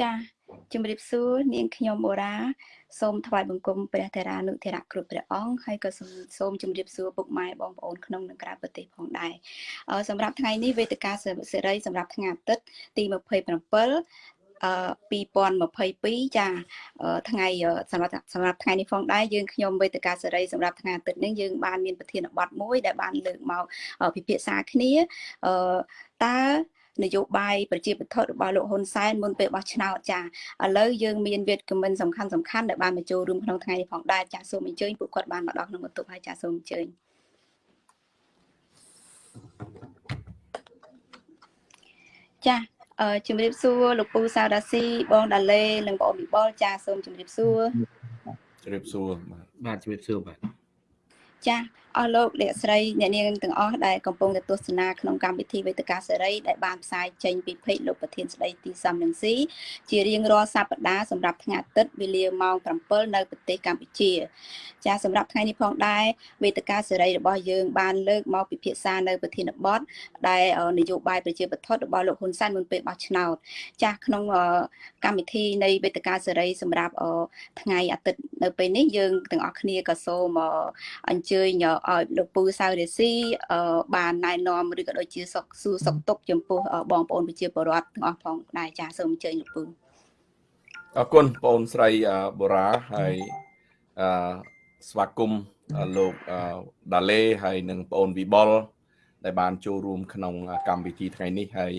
ចាជំរាបសួរនាងខ្ញុំបូរ៉ាសូមថ្វាយបង្គំព្រះធរានុធរៈគ្រប់ព្រះអង្គហើយក៏សូមជម្រាបសួរពុកម៉ែបងប្អូនក្នុងនិងក្រៅប្រទេសផងដែរសម្រាប់ថ្ងៃនេះវេទិកាសេរីសម្រាប់ថ្ងៃអាទិត្យទី27អឺ2022ចាថ្ងៃសម្រាប់សម្រាប់ថ្ងៃនេះផងដែរយើងខ្ញុំវេទិកាសេរីសម្រាប់ថ្ងៃអាទិត្យនេះយើងបានមានប្រធានបទមួយដែលបានលើកមកពិភាក្សាគ្នាអឺតើ នយោបាយប្រជាពិធរបស់លោកហ៊ុនសែនមុនពេលបោះឆ្នោតចាឥឡូវយើងមានវេទគមិនសំខាន់សំខាន់ដែលបានមកចូលរួមក្នុងថ្ងៃនេះផងដែរចាសូមអញ្ជើញពួកគាត់បានមកដល់ក្នុងបន្ទប់ហើយចាសូមអញ្ជើញចាអឺជំរាបសួរលោកពូសាវដាស៊ីបងដាឡេនិងបងប៊ីបលចាសូមជំរាបសួរជំរាបសួរបាទបាទជំរាបសួរបាទចា អស់លោកអ្នកស្រីអ្នកនាងទាំងអស់ដែលកំពុងតែទស្សនាក្នុងកម្មវិធីវេទិកាសេរីដែលបានផ្សាយចេញពីពេកលោកប្រធានស្ដីទីសំរងស៊ីជារៀងរាល់សប្តាហ៍សម្រាប់ថ្ងៃអាទិត្យវេលាម៉ោង7នៅប្រទេសកម្ពុជា ចាសម្រាប់ថ្ងៃនេះផងដែរវេទិកាសេរីរបស់យើងបានលើកមកពិភាក្សានៅប្រធានបទដែលនយោបាយប្រជាបទរបស់លោកហ៊ុនសែនមុនពេលបោះឆ្នោតចាក្នុងកម្មវិធីនៃវេទិកាសេរីសម្រាប់ថ្ងៃអាទិត្យនៅពេលនេះយើងទាំងអស់គ្នាក៏សូមអញ្ជើញឲ្យលោកពូសៅរេស៊ីបានណែនាំឬក៏ដូចជាសុខសួរសុខទុក្ខចំពោះបងប្អូនប្រជាពលរដ្ឋទាំងអស់ផងដែរចាសូមអញ្ជើញលោកពូអរគុណបងស្រីបូរ៉ាហើយអឺស្វាគមន៍លោកដាឡេហើយនិងបងវិបុលដែលបានចូលរួមក្នុងកម្មវិធីថ្ងៃនេះហើយ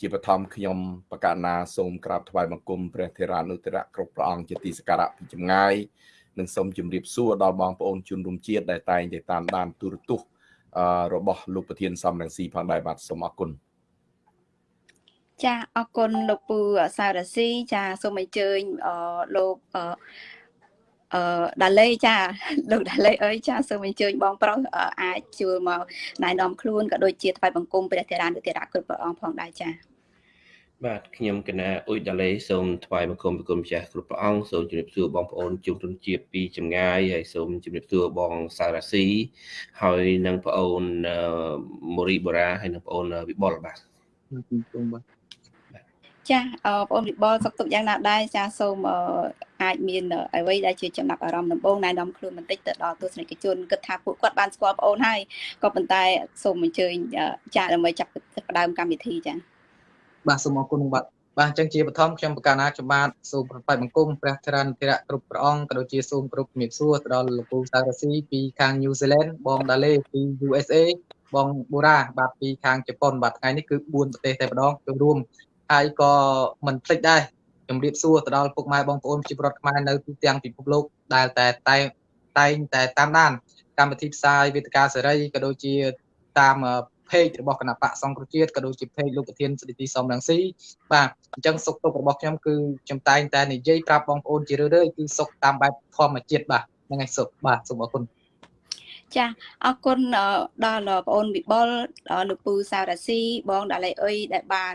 ជាបឋមខ្ញុំបកណាសូមក្រាបថ្វាយបង្គំព្រះធេរានុធរៈគ្រប់ព្រះអង្គជាទីសក្ការៈពីចម្ងាយ និងសូមជម្រាបសួរដល់បងប្អូនជនរួមជាតិដែលតែងតែតាមដានទូរទស្សន៍របស់លោកប្រធានសំរងស៊ីផងដែរបាទសូមអរគុណចាអរគុណលោកពូសៅរាស៊ីចាសូមអញ្ជើញលោកអឺអឺដាឡេចាលោកដាឡេអើយចាសូមអញ្ជើញបងប្រុសអាចជួលមកណែនាំខ្លួនក៏ដូចជាថ្វាយបង្គំព្រះធរានុធរៈគ្រប់ព្រះអង្គផងដែរចា បាទខ្ញុំកណាអ៊ុយដាឡេសូមថ្វាយបង្គំប្រគុណម្ចាស់គ្រប់ព្រះអង្គសូមជម្រាបសួរបងប្អូនជុំជនជាតិពីចម្ងាយហើយសូមជម្រាបសួរបងសារ៉ាស៊ីហើយនិងប្អូនមូរីបូរ៉ាហើយនិងប្អូនវិបុលបាទសូមបាទចាបងប្អូនវិបុលសុខទុក្ខយ៉ាងណាដែរចាសូមអាចមានអ្វីដែលជាចំណាប់អារម្មណ៍ដំបូងណែនាំខ្លួនបន្តិចទៅដល់ទស្សនិកជនគិតថាពួកគាត់បានស្គាល់បងអូនហើយក៏ប៉ុន្តែសូមអញ្ជើញចាដើម្បីចាប់ផ្ដើមកម្មវិធីចា បាទសូមអរគុណបាទបាទអញ្ចឹងជាបឋមខ្ញុំបកាណាខ្ញុំបាទសូមប្រប៉ែបង្គំព្រះធរណធរៈគ្រប់ព្រះអង្គក៏ដូចជាសូមគ្រប់ជំរាបសួរទៅដល់លោកពូសារ៉ាស៊ីពីខាង New Zealand បងដាឡេពី USA បងបូរ៉ាបាទពីខាងជប៉ុនបាទថ្ងៃនេះគឺ4ប្រទេសតែម្ដងចូលរួមហើយក៏មិនភ្លេចដែរជំរាបសួរទៅដល់ពុកម៉ែបងប្អូនប្រជាពលរដ្ឋខ្មែរនៅទូទាំងពិភពលោកដែលតែតែតែងតែតាមដានកម្មវិធីផ្សាយវេទិកាសេរីក៏ដូចជាតាម page របស់គណៈបកសង្គ្រោះជាតិក៏ដូចជា page លោកប្រធានស្ដីទីសំរងស៊ីបាទអញ្ចឹងសុខទុក្ខរបស់ខ្ញុំគឺខ្ញុំតែងតែនិយាយប្រាប់បងប្អូនជារឿយៗគឺសុខតាមបែបធម្មជាតិបាទហ្នឹងហើយសុខបាទសូមអរគុណ ចាអរគុណដល់បងអូនវិបុលលោកពូសារ៉ាស៊ីបងដាឡៃអុយដែលបាន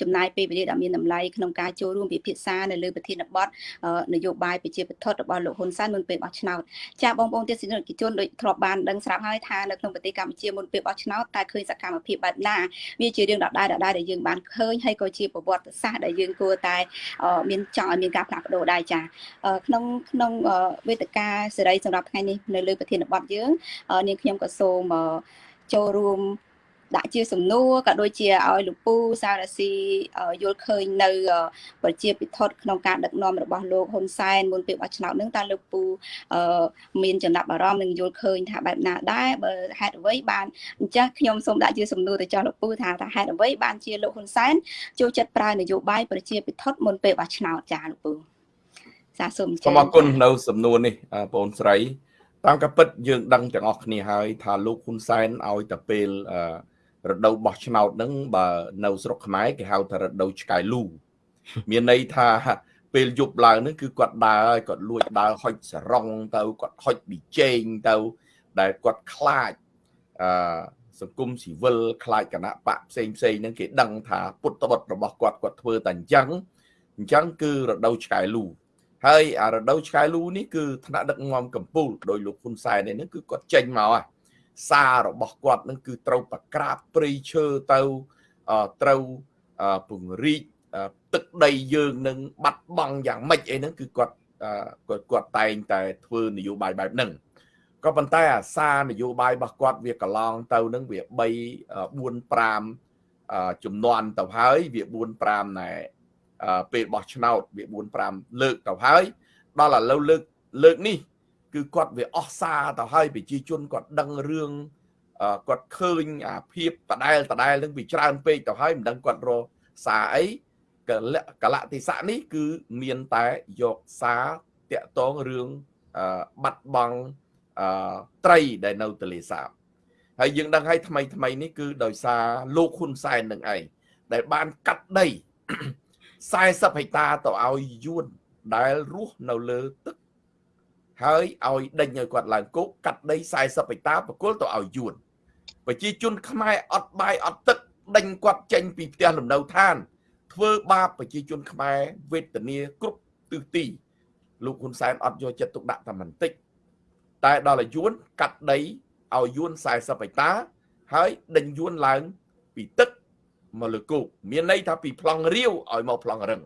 ចំណាយពេលវេលាដ៏មានតម្លៃក្នុងការចូលរួមពិភាក្សានៅលើប្រធានបទនយោបាយប្រជាពិធរបស់លោកហ៊ុនសែនមុនពេលបោះឆ្នោតចាបងប្អូនទស្សនិកជនដូចធ្លាប់បានដឹងស្រាប់ហើយថានៅក្នុងប្រទេសកម្ពុជាមុនពេលបោះឆ្នោតតើឃើញសកម្មភាពបែបណាវាជារឿងដដែលដដែលដែលយើងបានឃើញហើយក៏ជាប្រវត្តិសាស្ត្រដែលយើងគួរតែមានចង់ឲ្យមានការផ្លាស់ប្ដូរដែរចាក្នុងក្នុងវេទិកាសេរីសម្រាប់ថ្ងៃនេះនៅលើប្រធានបទយើងនាងខ្ញុំក៏សូមចូលរួមដាក់ជាសំណួរក៏ដូចជាឲ្យលោកពូសារ៉ាស៊ីយល់ឃើញនៅ ប្រជាពិធក្នុងការដឹកនាំរបស់លោកហ៊ុនសែនមុនពេលបោះឆ្នោតនឹងតើលោកពូមានចំណាប់អារម្មណ៍និងយល់ឃើញថាបែបណាដែរបើហេតុអ្វីបានអញ្ចឹងខ្ញុំសូមដាក់ជាសំណួរទៅចោះលោកពូថាថាហេតុអ្វីបានជាលោកហ៊ុនសែនចូលចិត្តប្រើនយោបាយប្រជាពិធមុនពេលបោះឆ្នោតចាលោកពូសាសូមអញ្ចឹងសូមអរគុណនៅសំណួរនេះបងស្រី តាមការពិតយើងដឹងទាំងអស់គ្នាហើយថាលោកហ៊ុនសែនឲ្យតែពេលរដូវបោះឆ្នោតហ្នឹងបើនៅស្រុកខ្មែរគេហៅថារដូវឆ្កែលូមានន័យថាពេលយប់ឡើងហ្នឹងគឺគាត់ដើរហើយគាត់លួចដើរហុចសរងទៅគាត់ហុចប៊ីចេងទៅដែលគាត់ខ្លាចអឺសង្គមស៊ីវិលខ្លាចគណៈបកផ្សេងផ្សេងហ្នឹងគេដឹងថាពុតបុតរបស់គាត់គាត់ធ្វើតែអញ្ចឹងអញ្ចឹងគឺរដូវឆ្កែលូ ហើយអារដូវឆ្កែលូនេះគឺថ្នាក់ដឹកនាំកម្ពុជាដោយលោកហ៊ុនសែននេះគឺគាត់ចេញមកហ่ะសាររបស់គាត់នឹងគឺត្រូវប្រក្រាបព្រៃឈើទៅត្រូវពង្រីកទឹកដីយើងនឹងបាត់បង់យ៉ាងម៉េចអីហ្នឹងគឺគាត់គាត់គាត់តែងតែធ្វើនយោបាយបែបហ្នឹងក៏ប៉ុន្តែអាសារនយោបាយរបស់គាត់វាកន្លងទៅនឹងវា3 4 5ចំនួនទៅហើយវា4 5ណែ ពេលបោះឆ្នោតវា4 5លើកទៅហើយ ដល់ឥឡូវលើកលើកនេះ គឺគាត់វាអស់សារទៅហើយប្រជាជនគាត់ដឹងរឿងគាត់ឃើញអាភាពបដែលបដែលនឹងវាច្រើនពេកទៅហើយមិនដឹងគាត់រកសារអីកលកលតិសៈនេះគឺមានតែយកសារតាក់តងរឿងបាត់បង់ត្រីដែលនៅទលេសាបហើយយើងដឹងហើយថ្មីថ្មីនេះគឺដោយសារលោកហ៊ុនសែននឹងឯងដែលបានកាត់ដី 40ហិកតាទៅឲ្យយួនដែលរស់នៅលើទឹកហើយឲ្យដេញឲ្យគាត់ឡើងគុកកាត់ដី40ហិកតាប្រគល់ទៅឲ្យយួនប្រជាជនខ្មែរអត់បាយអត់ទឹកដេញគាត់ចេញពីផ្ទះលំនៅឋាន ធ្វើបាបប្រជាជនខ្មែរវេទនាគ្រប់ទិសទីលោកហ៊ុនសែនអត់យកចិត្តទុកដាក់តែបន្តិចតែដល់ឲ្យយួនកាត់ដីឲ្យយួន40ហិកតាហើយដេញយួនឡើងពីទឹក មកលើគោកមានន័យថាពីប្លង់រាវឲ្យមកប្លង់រឹង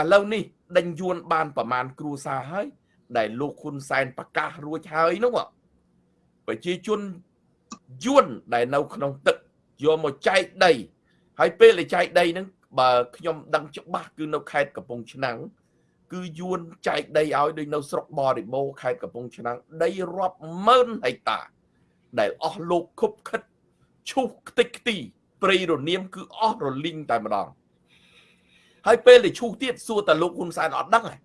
ឥឡូវនេះដេញយួនបានប្រមាណគ្រួសារហើយដែលលោកហ៊ុនសែនប្រកាសរួចហើយនោះប្រជាជនយួនដែលនៅក្នុងទឹកយកមកចែកដី ហើយពេលដែលចែកដីហ្នឹងបើខ្ញុំដឹងច្បាស់គឺនៅខេត្តកំពង់ឆ្នាំងគឺយួនចែកដីឲ្យដូចនៅស្រុកបរិបូរខេត្តកំពង់ឆ្នាំងដីរាប់ម៉ឺនហិកតា ដែលអស់លោកខុបខិតឈូសខ្ទេចខ្ទី ព្រៃរនាមគឺអស់រលីងតែម្ដងហើយពេលដែលឈូសទៀតសួរតែលោកហ៊ុនសែនអត់ដឹងហ៎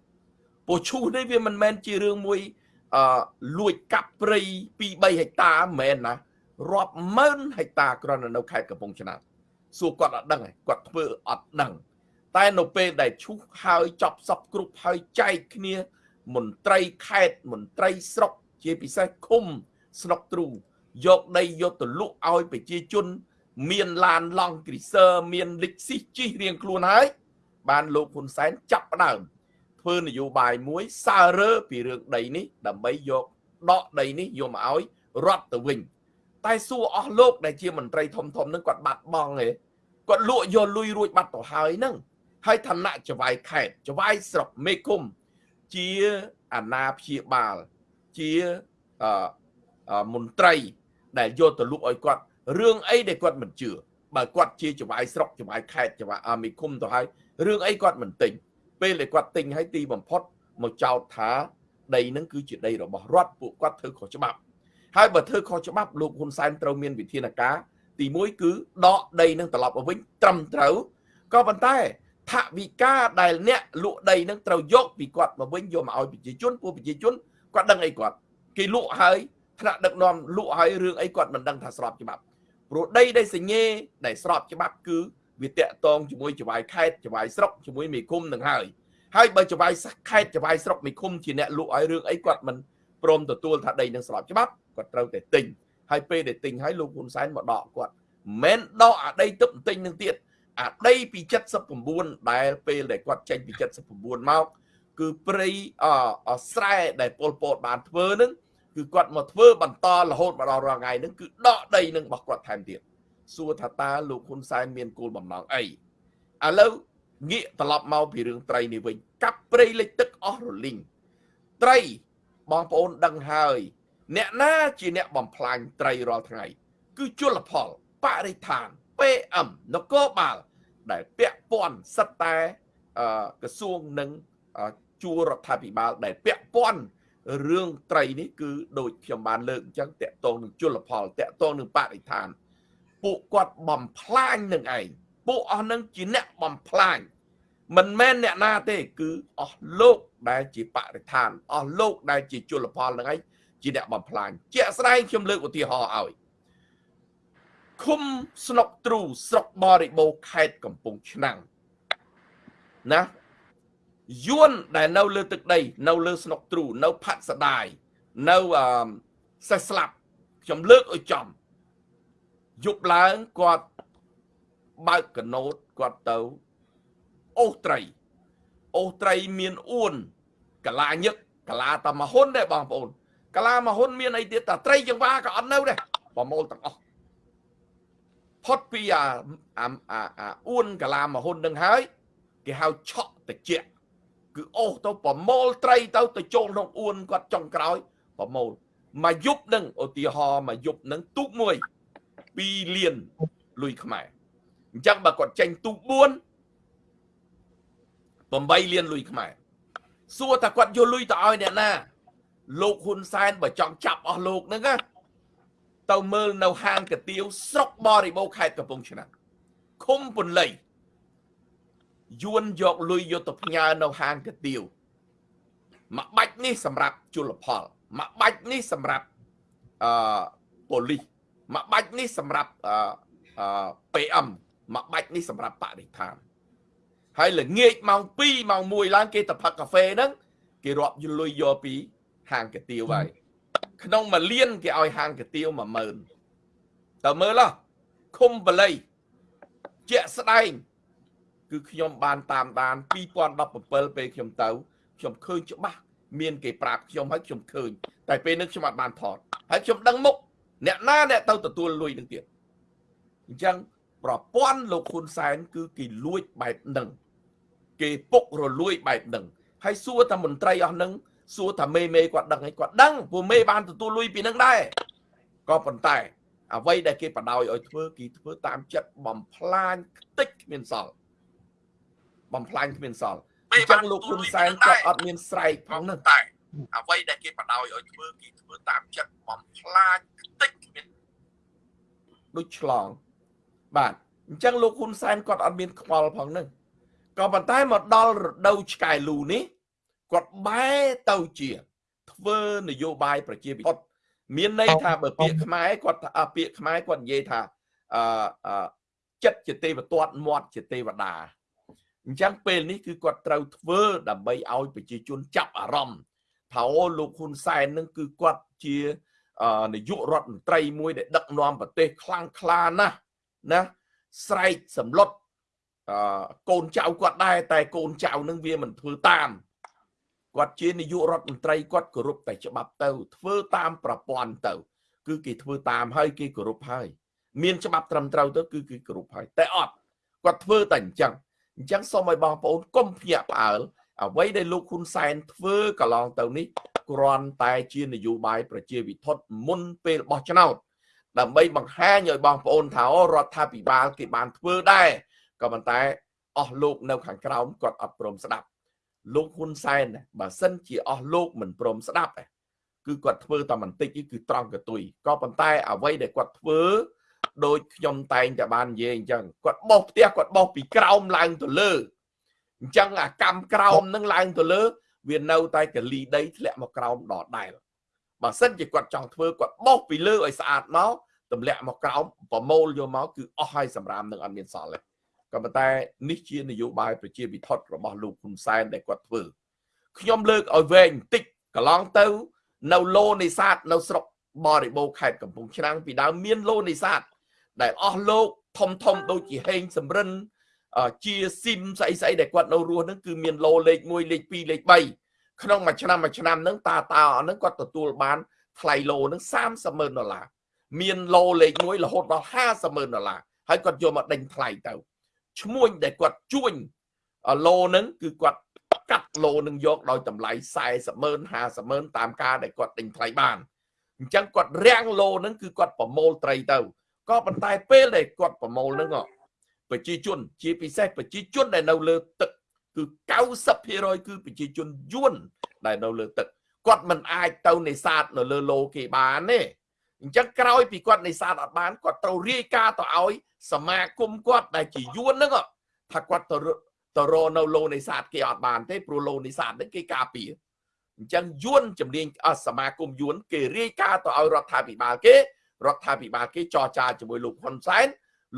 ព្រោះឈូសនេះវាមិនមែនជារឿងមួយអឺលួចកាប់ព្រៃ2 3ហិកតាមិនមែនណារាប់ម៉ឺនហិកតាគ្រាន់តែនៅខេត្តកំពង់ឆ្នាំងសួរគាត់អត់ដឹងគាត់ធ្វើអត់ដឹងតែនៅពេលដែលឈូសហើយចប់សពគ្រប់ហើយចែកគ្នាមន្ត្រីខេត្តមន្ត្រីស្រុកជាពិសេសឃុំស្នុកទ្រូយកដីយកទៅលក់ឲ្យប្រជាជន មានឡានឡង់គ្រីសឺមានលិចស៊ីជិះរៀងខ្លួនហើយបានលោកហ៊ុនសែនចាប់ផ្ដើមធ្វើនយោបាយមួយសើរើពីរឿងដីនេះដើម្បីយកដកដីនេះយកមកឲ្យរត់ទៅវិញ តែសួរអស់លោកដែលជាមន្ត្រីធំធំនឹងគាត់បាត់បង់ឯងគាត់លក់យកលុយរួចបាត់ទៅហើយហ្នឹងហើយឋានៈចវាយខេតចវាយស្រុកមេឃុំជាអាណាព្យាបាលជាអឺមន្ត្រីដែលយកទៅលក់ឲ្យគាត់ រឿងអីដែលគាត់មិនជឿបើគាត់ជាចវាយស្រុកចវាយខេតចវាយមេឃុំទៅហើយរឿងអីគាត់មិនទិញពេលដែលគាត់ទិញឲ្យទីបំផុតមកចោទថាដីនឹងគឺជាដីរបស់រដ្ឋពួកគាត់ធ្វើខុសច្បាប់ហើយបើធ្វើខុសច្បាប់លោកហ៊ុនសែនត្រូវមានវិធានការទី1គឺដកដីនឹងត្រឡប់មកវិញត្រឹមត្រូវក៏ប៉ុន្តែថវិកាដែលអ្នកលក់ដីនឹងត្រូវយកពីគាត់មកវិញយកមកឲ្យប្រជាជនពួកប្រជាជនគាត់ដឹងអីគាត់គេលក់ហើយថ្នាក់ដឹកនាំលក់ហើយរឿងអីគាត់មិនដឹងថាស្របច្បាប់ ព្រោះដីដែលសញ្ញេដែលស្របច្បាប់គឺវាតាក់តងជាមួយចវាយខេតចវាយស្រុកជាមួយមេឃុំនឹងហើយហើយបើចវាយខេតចវាយស្រុកមេឃុំជាអ្នកលក់ឲ្យរឿងអីគាត់មិនព្រមទទួលថាដីនឹងស្របច្បាប់គាត់ត្រូវតែទិញហើយពេលដែលទិញហើយលោកហ៊ុនសែនមកដកគាត់មិនដកអាដីទឹកទិញនឹងទៀតអាដីពី79ដែលពេលដែលគាត់ចេញពី79មកគឺព្រៃអស្រែដែលពលពតបានធ្វើនឹង គឺគាត់មកធ្វើបន្តរហូតមកដល់រាល់ថ្ងៃនឹងគឺដកដីនឹងរបស់គាត់ថែមទៀតសួរថាតើលោកហ៊ុនសែនមានគោលបំណងអីឥឡូវងាកត្រឡប់មកពីរឿងត្រីនេះវិញកាប់ព្រៃលិចទឹកអស់រលីងត្រីបងប្អូនដឹងហើយ អ្នកណាជាអ្នកបំផ្លាញត្រីរាល់ថ្ងៃ គឺជលផលបរិស្ថាន PM នគរបាល ដែលពាក់ព័ន្ធសិតតែក្រសួងនិងជួររដ្ឋាភិបាលដែលពាក់ព័ន្ធ រឿងត្រីនេះគឺដូចខ្ញុំបានលើកអញ្ចឹងតកតងនឹងជលផលតកតងនឹងបរិស្ថាន ពួកគាត់បំផ្លាញនឹងឯងពួកអស់នឹងជាអ្នកបំផ្លាញមិនមែនអ្នកណាទេ គឺអស់លោកដែលជាបរិស្ថានអស់លោកដែលជាជលផលនឹងឯងជាអ្នកបំផ្លាញជាក់ស្ដែងខ្ញុំលើកឧទាហរណ៍ឲ្យឃុំស្នុកទ្រូស្រុកបរិបូរខេត្តកំពង់ឆ្នាំងណា យួនដែលនៅលើទឹកដី នៅលើស្នុកទ្រូនៅផាត់សដាយនៅអឺសេះស្លាប់ខ្ញុំលើកឲ្យចំយប់ឡើងគាត់បើកកណូតគាត់ទៅអូសត្រីអូសត្រីមានអួនកលាញឹកកលាតមហ៊ុនដែរបងប្អូនកាឡាមហ៊ុនមានអីទៀតតាត្រីចង្វាក៏អត់នៅដែរប្រមូលទាំងអស់ផុតពីអាអាអាអួនកាឡាមហ៊ុននឹងហើយគេហៅឆក់តិច គឺអូសទៅប្រមូលត្រីទៅទៅចូលក្នុងអួនគាត់ចុងក្រោយប្រមូលមួយយប់នឹងឧទាហរណ៍មួយយប់នឹងទូកមួយ2លានលុយខ្មែរអញ្ចឹងបើគាត់ចេញទូក4 8លានលុយខ្មែរសួរថាគាត់យកលុយទៅឲ្យអ្នកណាលោកហ៊ុនសែនបើចង់ចាប់អស់លោកហ្នឹងណាទៅមើលនៅហាងកាទៀវស្រុកបរិបូរខេត្តកំពង់ឆ្នាំងឃុំពន្លៃ យួនយកលុយយកទៅផ្ញើនៅហាងកាទៀវមួយបាច់នេះសម្រាប់ជលផលមួយបាច់នេះសម្រាប់អឺប៉ូលីសមួយបាច់នេះសម្រាប់អឺ PM មួយបាច់នេះសម្រាប់បរិស្ថានហើយល្ងាចម៉ោង2ម៉ោង1ឡើងគេទៅផឹកកាហ្វេហ្នឹងគេរាប់យលុយយកពីហាងកាទៀវហើយក្នុងមួយលានគេឲ្យហាងកាទៀវ10000តើមើលហ៎ឃុំបល័យជាក់ស្ដែង គឺខ្ញុំបានតាមដាន2017ពេលខ្ញុំទៅខ្ញុំឃើញច្បាស់មានគេប្រាប់ខ្ញុំហើយខ្ញុំឃើញតែពេលនេះខ្ញុំអត់បានថតហើយខ្ញុំដឹងមុខអ្នកណាអ្នកទៅទទួលលុយនឹងទៀតអញ្ចឹងប្រព័ន្ធលោកហ៊ុនសែនគឺគេលួចបែបហ្នឹងគេពុករលួយបែបហ្នឹងហើយសួរតែមន្ត្រីអស់ហ្នឹងសួរថាមេមេគាត់ដឹងហើយគាត់ដឹងព្រោះមេបានទទួលលុយពីហ្នឹងដែរក៏ប៉ុន្តែអ្វីដែលគេបដ ாய் ឲ្យធ្វើគេធ្វើតាមចិត្តបំផ្លាញខ្ទេចគ្មានសល់ បំផ្លាញគ្មានសល់អញ្ចឹងលោកហ៊ុនសែនគាត់អត់មានស្រែកផងហ្នឹងតែអ្វីដែលគេបដ ாய் ឲ្យធ្វើគេធ្វើតាមចិត្តបំផ្លាញខ្ទេចគ្មានដូចឆ្លង បាទអញ្ចឹងលោកហ៊ុនសែនគាត់អត់មានខ្វល់ផងហ្នឹងក៏ប៉ុន្តែមកដល់រដូវឆ្កែលូនេះគាត់បែរទៅជា ធ្វើនយោបាយប្រជាពិធមានន័យថាបើពាក្យខ្មែរគាត់ពាក្យខ្មែរគាត់និយាយថាអឺចិត្តជាទេវទត្តមាត់ជាទេវតា អញ្ចឹងពេលនេះគឺគាត់ត្រូវធ្វើដើម្បីឲ្យប្រជាជនចាប់អារម្មណ៍ថាអូលោកហ៊ុនសែននឹងគឺគាត់ជានាយករដ្ឋមន្ត្រីមួយដែលដឹកនាំប្រទេសខ្លាំងក្លាណាស់ណាស្រែកសម្លុតអឺកូនចៅគាត់ដែរតែកូនចៅនឹងវាមិនធ្វើតាមគាត់ជានាយករដ្ឋមន្ត្រីគាត់គោរពតែច្បាប់ទៅ ធ្វើតាមប្រព័ន្ធទៅ គឺគេធ្វើតាមហើយគេគោរពហើយ មានច្បាប់ត្រឹមត្រូវទៅគឺគេគោរពហើយតែអត់គាត់ធ្វើតែអញ្ចឹង អញ្ចឹងសូមឲ្យបងប្អូនកុំភ្ញាក់ផ្អើលអ្វីដែលលោកហ៊ុនសែនធ្វើកន្លងទៅនេះគ្រាន់តែជានយោបាយប្រជាវិធមុនពេលបោះឆ្នោតដើម្បីបង្ហាញឲ្យបងប្អូនថារដ្ឋាភិបាលគេបានធ្វើដែរក៏ប៉ុន្តែអស់លោកនៅខាងក្រោមគាត់អត់ព្រមស្ដាប់ លោកហ៊ុនសែនបើសិនជាអស់លោកមិនព្រមស្ដាប់គឺគាត់ធ្វើតែបន្តិចគឺត្រង់កតុយក៏ប៉ុន្តែអ្វីដែលគាត់ធ្វើ ដូចខ្ញុំតែងតែបាននិយាយអញ្ចឹងគាត់បោះផ្ទះគាត់បោះពីក្រោមឡើងទៅលើអញ្ចឹងអាកម្មក្រោមនឹងឡើងទៅលើ វានៅតែកលីដីធ្លាក់មកក្រោមដដែល បើសិនជាគាត់ចង់ធ្វើគាត់បោះពីលើឲ្យស្អាតមកទម្លាក់មកក្រោមប្រមូលយកមកគឺអស់ហើយសម្រាប់នឹងអត់មានសល់ទេក៏ប៉ុន្តែនេះជានយោបាយប្រជាវិធរបស់លោកហ៊ុនសែនដែលគាត់ធ្វើខ្ញុំលើកឲ្យវែងបន្តិចកន្លងទៅ នៅឡូនេសាទនៅស្រុកបរិបូរខេត្តកំពង់ឆ្នាំងពីដើមមានឡូនេសាទ ដែលអស់លោកធំធំដូចជាហេងសំរិនជាស៊ីមស្អីស្អីដែលគាត់នៅរស់ហ្នឹងគឺមានឡូលេខ1លេខ2លេខ3ក្នុងមួយឆ្នាំមួយឆ្នាំហ្នឹងតាតាអស់ហ្នឹងគាត់ទទួលបានថ្លៃឡូហ្នឹង30ម៉ឺនដុល្លារមានឡូលេខ1រហូតដល់50ម៉ឺនដុល្លារហើយគាត់យកមកដេញថ្លៃទៅឈ្មួញដែលគាត់ជួញឡូហ្នឹងគឺគាត់កាត់ឡូនឹងយកដោយតម្លៃ40ម៉ឺន50ម៉ឺនតាមការដែលគាត់ដេញថ្លៃបានអញ្ចឹងគាត់រាំងឡូហ្នឹងគឺគាត់ប្រមូលត្រីទៅ ក៏ប៉ុន្តែពេលដែលគាត់ប្រមូលហ្នឹងប្រជាជន ជាពិសេសប្រជាជនដែលនៅលើទឹកគឺ90%គឺប្រជាជនយួនដែលនៅលើទឹកគាត់មិនអាចទៅនេសាទនៅលើឡូគេបានទេអញ្ចឹងក្រោយពីគាត់នេសាទអត់បានគាត់ត្រូវរាយការណ៍ទៅឲ្យសមាគមគាត់ដែលជាយួនហ្នឹងថាគាត់ទៅទៅរនៅឡូនេសាទគេអត់បានទេព្រោះឡូនេសាទហ្នឹងគេការពារអញ្ចឹងយួនជំនាញសមាគមយួន គេរាយការណ៍ទៅឲ្យរដ្ឋាភិបាលគេ រដ្ឋាភិបាលគេចរចាជាមួយលោកហ៊ុនសែន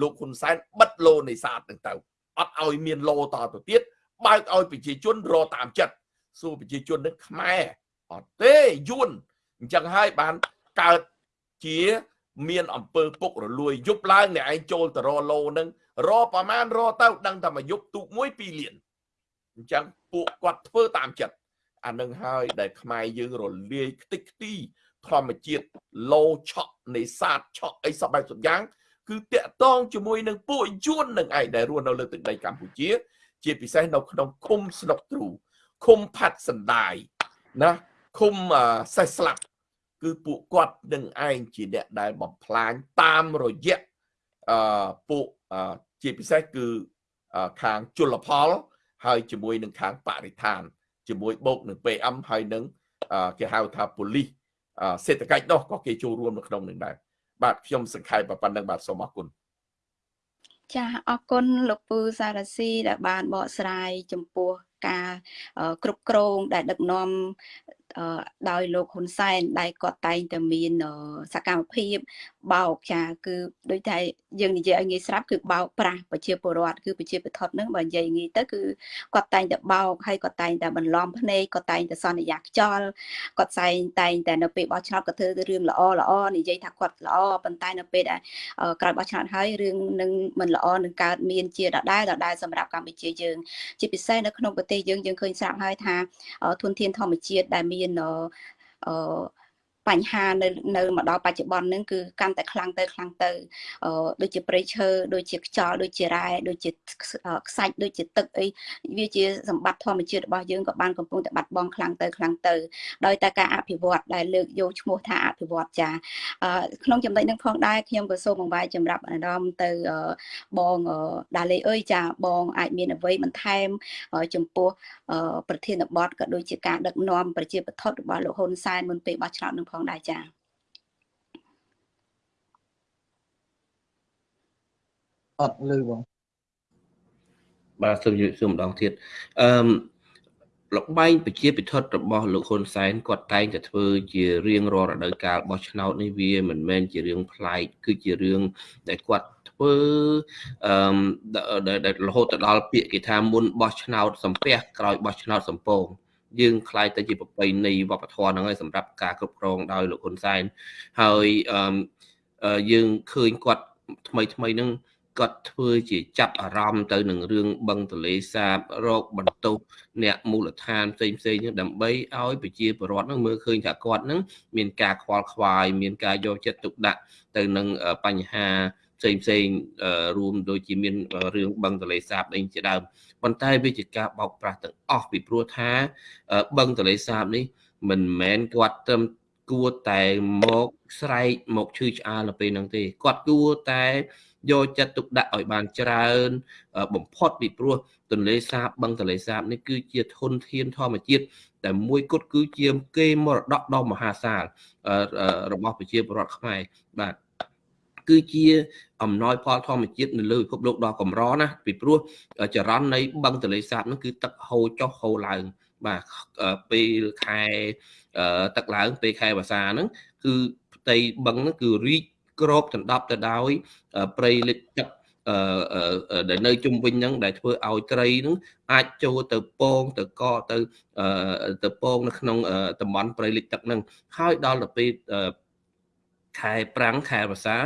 លោកហ៊ុនសែនបិទឡូនេសាទហ្នឹងទៅអត់ឲ្យមានឡូតទៅទៀតបើកឲ្យប្រជាជនរតាមចិត្តសួរប្រជាជននឹងខ្មែរអត់ទេយួនអញ្ចឹងហើយបានកើតជាមានអំពើពុករលួយយប់ឡើងអ្នកឯងចូលទៅរឡូនឹងរប្រមាណរទៅដឹងតែមួយយប់ទូកមួយ2លានអញ្ចឹងពួកគាត់ធ្វើតាមចិត្តអានឹងហើយដែលខ្មែរយើងរលាយខ្ទេចខ្ទី ធម្មជាតិលោឆក់នេសាទឆក់អីសពបែបសពយ៉ាង គឺតាក់តងជាមួយនឹងពួកយួននឹងឯងដែលរស់នៅលើទឹកដីកម្ពុជា ជាពិសេសនៅក្នុងឃុំស្នុកទ្រូឃុំផាត់សណ្ដាយណាឃុំសេះស្លាប់គឺពួកគាត់នឹងឯងជាអ្នកដែលបំផ្លាញតាមរយៈអឺពួកជាពិសេសគឺខាងជលផល ហើយជាមួយនឹងខាងបរិស្ថាន ជាមួយបូកនឹង PM ហើយនឹងគេហៅថាប៉ូលីស សេដ្ឋកិច្ចនោះក៏គេចូលរួមនៅក្នុងនឹងដែរបាទខ្ញុំសង្ខេបប៉ុណ្្នឹងបាទសូមអរគុណចាអរគុណលោកពូសារ៉ាស៊ីដែលបានបកស្រាយចំពោះការគ្រប់គ្រងដែលដឹកនាំដោយលោកហ៊ុនសែនដែលគាត់តែងតែមានសកម្មភាពបោកចាគឺដូចតែយើងនិយាយឲ្យងាយស្រាប់គឺបោកប្រាស់ប្រជាពលរដ្ឋគឺប្រជាពលរដ្ឋនឹងបើនិយាយងាយទៅគឺគាត់តែងតែបោកហើយគាត់តែងតែបន្លំភ្នែកគាត់តែងតែសន្យាខ្យល់គាត់តែងតែងតែនៅពេលបោះឆ្នោតគាត់ធ្វើរឿងល្អល្អនិយាយថាគាត់ល្អប៉ុន្តែនៅពេលដែលក្រោយបោះឆ្នោតហើយរឿងនឹងមិនល្អនឹងកើតមានជាដដែលដដែលសម្រាប់កម្ពុជាយើង ជាពិសេសនៅក្នុងប្រទេសយើងយើងឃើញស្រាប់ហើយថាធនធានធម្មជាតិដែលមានអឺ បញ្ហានៅនៅមកដល់បច្ចុប្បន្នហ្នឹងគឺកាន់តែខ្លាំងទៅខ្លាំងទៅអឺដូចជាព្រៃឈើដូចជាខ្យល់ដូចជារ៉ែដូចជាខ្សាច់ដូចជាទឹកអីវាជាសម្បត្តិធម្មជាតិរបស់យើងក៏បានកំពុងតែបាត់បង់ខ្លាំងទៅខ្លាំងទៅដោយតែការអភិវឌ្ឍដែលលើកយកឈ្មោះថាអភិវឌ្ឍចាអឺក្នុងចំណុចហ្នឹងផងដែរខ្ញុំក៏សូមបង្វែរចម្រាប់អារម្មណ៍ទៅបងដាលេអើយចាបងអាចមានអ្វីបន្ថែមចំពោះប្រធានបទក៏ដូចជាការដឹកនាំប្រជាបទរបស់លោកហ៊ុនសែនមុនពេលបោះឆ្នោតនឹងផងដែរចា៎អត់លឺបងបាទសូមជម្រាបសួរម្ដងទៀតអឺលបែងប្រជាពិធរបស់លោកហ៊ុនសែនគាត់តែងតែធ្វើជារៀងរាល់រដូវកាលបោះឆ្នោតនេះវាមិនមែនជារឿងប្លែកគឺជារឿងដែលគាត់ធ្វើអឺដែលរហូតទៅដល់ពាក្យគេថាមុនបោះឆ្នោតសំពះក្រោយបោះឆ្នោតសំពង យើងខ្លាយទៅជាប្របីនៃវប្បធម៌ហ្នឹងហើយសម្រាប់ការគ្រប់គ្រងដោយលោកហ៊ុនសែនហើយយើងឃើញគាត់ថ្មីថ្មីហ្នឹងគាត់ធ្វើជាចាប់អារម្មណ៍ទៅនឹងរឿងបឹងទលេសាបរោគបន្ទុះអ្នកមូលដ្ឋានផ្សេងផ្សេងហ្នឹងដើម្បីឲ្យប្រជាពលរដ្ឋហ្នឹងមើលឃើញថាគាត់ហ្នឹងមានការខ្វល់ខ្វាយមានការយកចិត្តទុកដាក់ទៅនឹងបញ្ហា ផ្សេងផ្សេងរួមដូចជាមានរឿងបឹងទលេសាបអីជាដើមប៉ុន្តែវាជាការបោកប្រាស់ទាំងអស់ពីព្រោះថាបឹងទលេសាបនេះ មិនមែនគាត់ត្រឹមគួរតែមកស្រែកមកឈឺឆ្អាលទៅពេលហ្នឹងទេគាត់គួរតែយកចិត្តទុកដាក់ឲ្យបានច្រើន បំផុតពីព្រោះទន្លេសាបបឹងទន្លេសាបនេះគឺជាធនធានធម្មជាតិតែមួយគត់គឺជាគេមរតកដ៏មហាសាលរបស់ប្រជាពលរដ្ឋខ្មែរបាទ គឺជាអំណោយផលធម្មជាតិនៅលើពិភពលោកដ៏កម្រណាពីព្រោះចរន្តនៃបឹងទន្លេសាបនោះគឺទឹកហូរចុះហូរឡើងបាទពេលខែទឹកឡើងពេលខែវស្សាហ្នឹងគឺផ្ទៃបឹងហ្នឹងគឺរីកក្របដណ្ដប់ទៅដោយព្រៃលិចទឹកអឺដែលនៅជុំវិញហ្នឹងដែលធ្វើឲ្យត្រីហ្នឹងអាចចូលទៅពងទៅកទៅទៅពងនៅក្នុងតំបន់ព្រៃលិចទឹកហ្នឹងហើយដល់ទៅពេល ខែប្រាំងខែវស្សា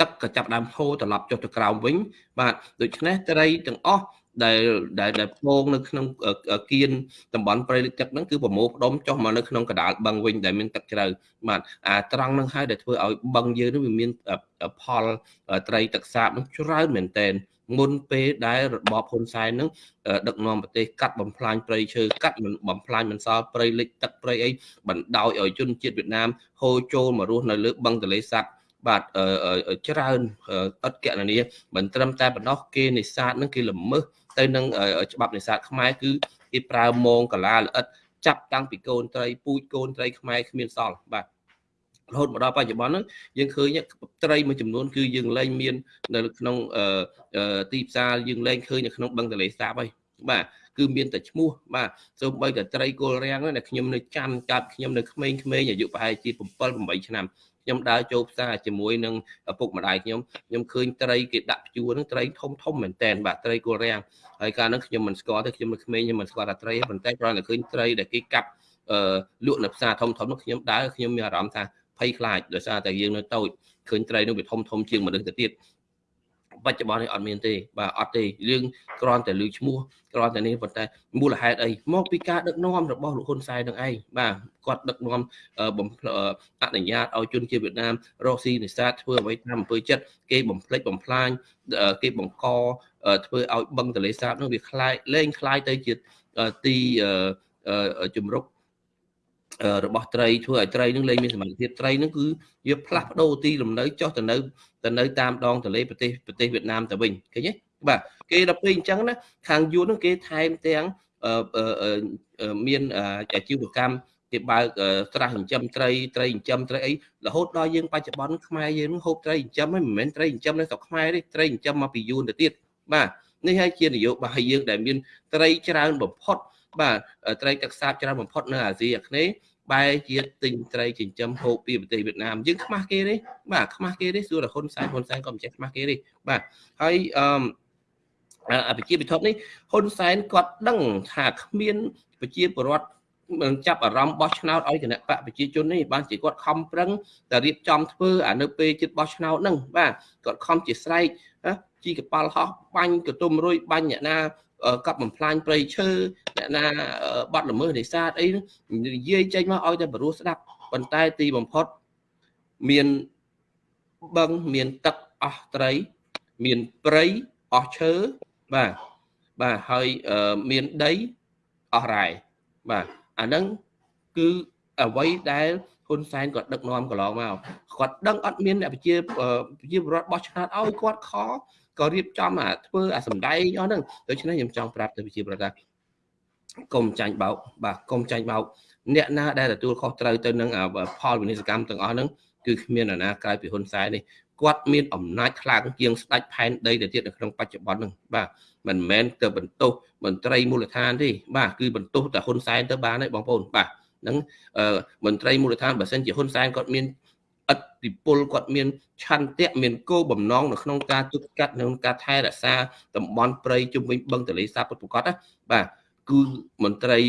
ទឹកក៏ចាប់ដើមហូរត្រឡប់ចុះទៅក្រោមវិញ បាទដូច្នេះត្រីទាំងអស់ដែលដែលដែលពងនៅក្នុងគៀនតំបន់ព្រៃលិចទឹកហ្នឹងគឺប្រមូលផ្ដុំចុះមកនៅក្នុងកដាលបឹងវិញដែលមានទឹកជ្រៅបាទអាត្រង់ហ្នឹងហើយដែលធ្វើឲ្យបឹងយើងនេះវាមានផលត្រីទឹកសាបហ្នឹងច្រើនមែនតែន មុនពេលដែលរបបហ៊ុនសែននឹងដឹកនាំប្រទេសកាត់បំផ្លាញព្រៃឈើកាត់បំផ្លាញមិនសល់ព្រៃលិចទឹកព្រៃអីបណ្ដោយឲ្យជនជាតិវៀតណាមហូរចូលមករស់នៅលើបឹងទន្លេសាបបាទច្រើនអត់កណនីមិនត្រឹមតែប៉ុណ្ណោះគេនេសាទនឹងគេល្មើសទៅនឹងច្បាប់នេសាទខ្មែរគឺគេប្រើមងកាឡាល្អិតចាប់តាំងពីកូនត្រីពូជកូនត្រីខ្មែរគ្មានសល់បាទ រហូតមកដល់បច្ចុប្បន្នហ្នឹងយើងឃើញត្រីមួយចំនួនគឺយើងលែងមាន នៅក្នុងទីផ្សារយើងលែងឃើញនៅក្នុងបឹងទន្លេសាបហើយបាទគឺមានតែឈ្មោះបាទសូម្បីតែត្រីគល់រាំងហ្នឹងខ្ញុំនៅចាំកាត់ខ្ញុំនៅក្មេងៗអាយុប្រហែលជា7 8ឆ្នាំខ្ញុំដើរចូលផ្សារជាមួយនឹងឪពុកម្ដាយខ្ញុំខ្ញុំឃើញត្រីគេដាក់ព្យួរហ្នឹងត្រីធំធំមែនតែនបាទត្រីគល់រាំងហើយកាលហ្នឹងខ្ញុំមិនស្គាល់ទេខ្ញុំនៅក្មេងខ្ញុំមិនស្គាល់ថាត្រីប៉ុន្តែគ្រាន់តែឃើញត្រីដែលគេកាប់អឺលក់នៅផ្សារធំធំនោះខ្ញុំដើរខ្ញុំមានអារម្មណ៍ថា ភ័យខ្លាចដោយសារតែយើងនៅតូចឃើញត្រីនោះវាធំធំជាងមនុស្សទៅទៀតបច្ចុប្បន្ននេះអត់មានទេបាទអត់ទេរឿងគ្រាន់តែលើឈ្មោះគ្រាន់តែនេះប៉ុន្តែមូលហេតុអីមកពីការដឹកនាំរបស់លោកហ៊ុនសែននឹងឯងបាទគាត់ដឹកនាំបំអនុញ្ញាតឲ្យជនជាតិវៀតណាមរកស៊ីនេសាទធ្វើអ្វីតាមអំពើចិត្តគេបំផ្លិចបំផ្លាញគេបង្ក ធ្វើឲ្យបឹងទលេសាបនោះវាคล้ายលែងคล้ายទៅជាទីជំរក របស់ត្រីធ្វើឲ្យត្រីនឹងលែងមានសមត្ថភាពត្រីនឹងគឺវាផ្លាស់ប្ដូរទីលំនៅចុះទៅនៅទៅនៅតាមដងទន្លេប្រទេសប្រទេសវៀតណាមទៅវិញឃើញទេបាទគេដល់ពេលអញ្ចឹងណាខាងយួននឹងគេថែមទាំងមានអាជីវកម្មគេបើកស្រះចិញ្ចឹមត្រីត្រីចិញ្ចឹមត្រីអីរហូតដល់យើងបច្ចុប្បន្នខ្មែរយើងនឹងហូបត្រីចិញ្ចឹមហ្នឹងមិនមែនត្រីចិញ្ចឹមនៅស្រុកខ្មែរទេត្រីចិញ្ចឹមមកពីយួនទៅទៀតបាទនេះហើយជានយោបាយយើងដែលមានត្រីច្រើនបំផុត បាទត្រីទឹកសាបច្រើនបំផុតនៅអាស៊ីអាគ្នេយ៍បែរជាទិញត្រីចិញ្ចឹមហូបពីប្រទេសវៀតណាមយើងខ្មាស់គេទេបាទខ្មាស់គេទេសួរតែហ៊ុនសែនហ៊ុនសែនក៏មិនចេះខ្មាស់គេទេបាទហើយអឺអភិជាពិធនេះហ៊ុនសែនគាត់ដឹងថាគ្មានប្រជាពលរដ្ឋនឹងចាប់អារម្មណ៍បោះឆ្នោតឲ្យគណៈបកប្រជាជននេះបានជាគាត់ខំប្រឹងតែរៀបចំធ្វើអានៅពេលជិតបោះឆ្នោតហ្នឹងបាទគាត់ខំជាស្រែកជីកប៉ាល់ហោះបាញ់កតុំរួយបាញ់អ្នកណា កັບបំផ្លាញព្រៃឈើអ្នកណាបាត់ល្មើសនេសាទអីនិយាយចេញមកឲ្យតែបរោះស្ដាប់ប៉ុន្តែទីបំផុតមានបឹងមានទឹកអស់ត្រី មានព្រៃអស់ឈើបាទបាទហើយមានដីអស់រ៉ែបាទអាហ្នឹងគឺអ្វីដែលហ៊ុនសែនគាត់ដឹកនាំកន្លងមកគាត់ដឹងអត់មានអ្នកប្រជាប្រជាពលរដ្ឋបោះឆ្នោតឲ្យគាត់ខ ក៏រៀបចំអាធ្វើអាសម្ដែងអស់ហ្នឹងដូច្នេះខ្ញុំចង់ប្រាប់ទៅប្រជាពលរដ្ឋថាកុំចាញ់បោកបាទកុំចាញ់បោកអ្នកណាដែលទទួលខុសត្រូវទៅនឹងផលវិនិស្សកម្មទាំងអស់ហ្នឹងគឺគ្មាននរណាក្រៅពីហ៊ុនសែននេះគាត់មានអំណាចខ្លាំងជាងស្ដេចផែនដីទៅទៀតនៅក្នុងបច្ចុប្បន្នហ្នឹងបាទមិនមែនទៅបន្ទោសមន្ត្រីមូលដ្ឋានទេបាទគឺបន្ទោសតែហ៊ុនសែនទៅបានហើយបងប្អូនបាទហ្នឹងមន្ត្រីមូលដ្ឋានបើសិនជាហ៊ុនសែនគាត់មាន ឥទ្ធិពលគាត់មានឆន្ទៈមានគោលបំណងនៅក្នុងការទប់ស្កាត់នៅក្នុងការថែរក្សាតំបន់ព្រៃជុំវិញបឹងទន្លេសាបពិតប្រាកដណាបាទគឺមន្ត្រី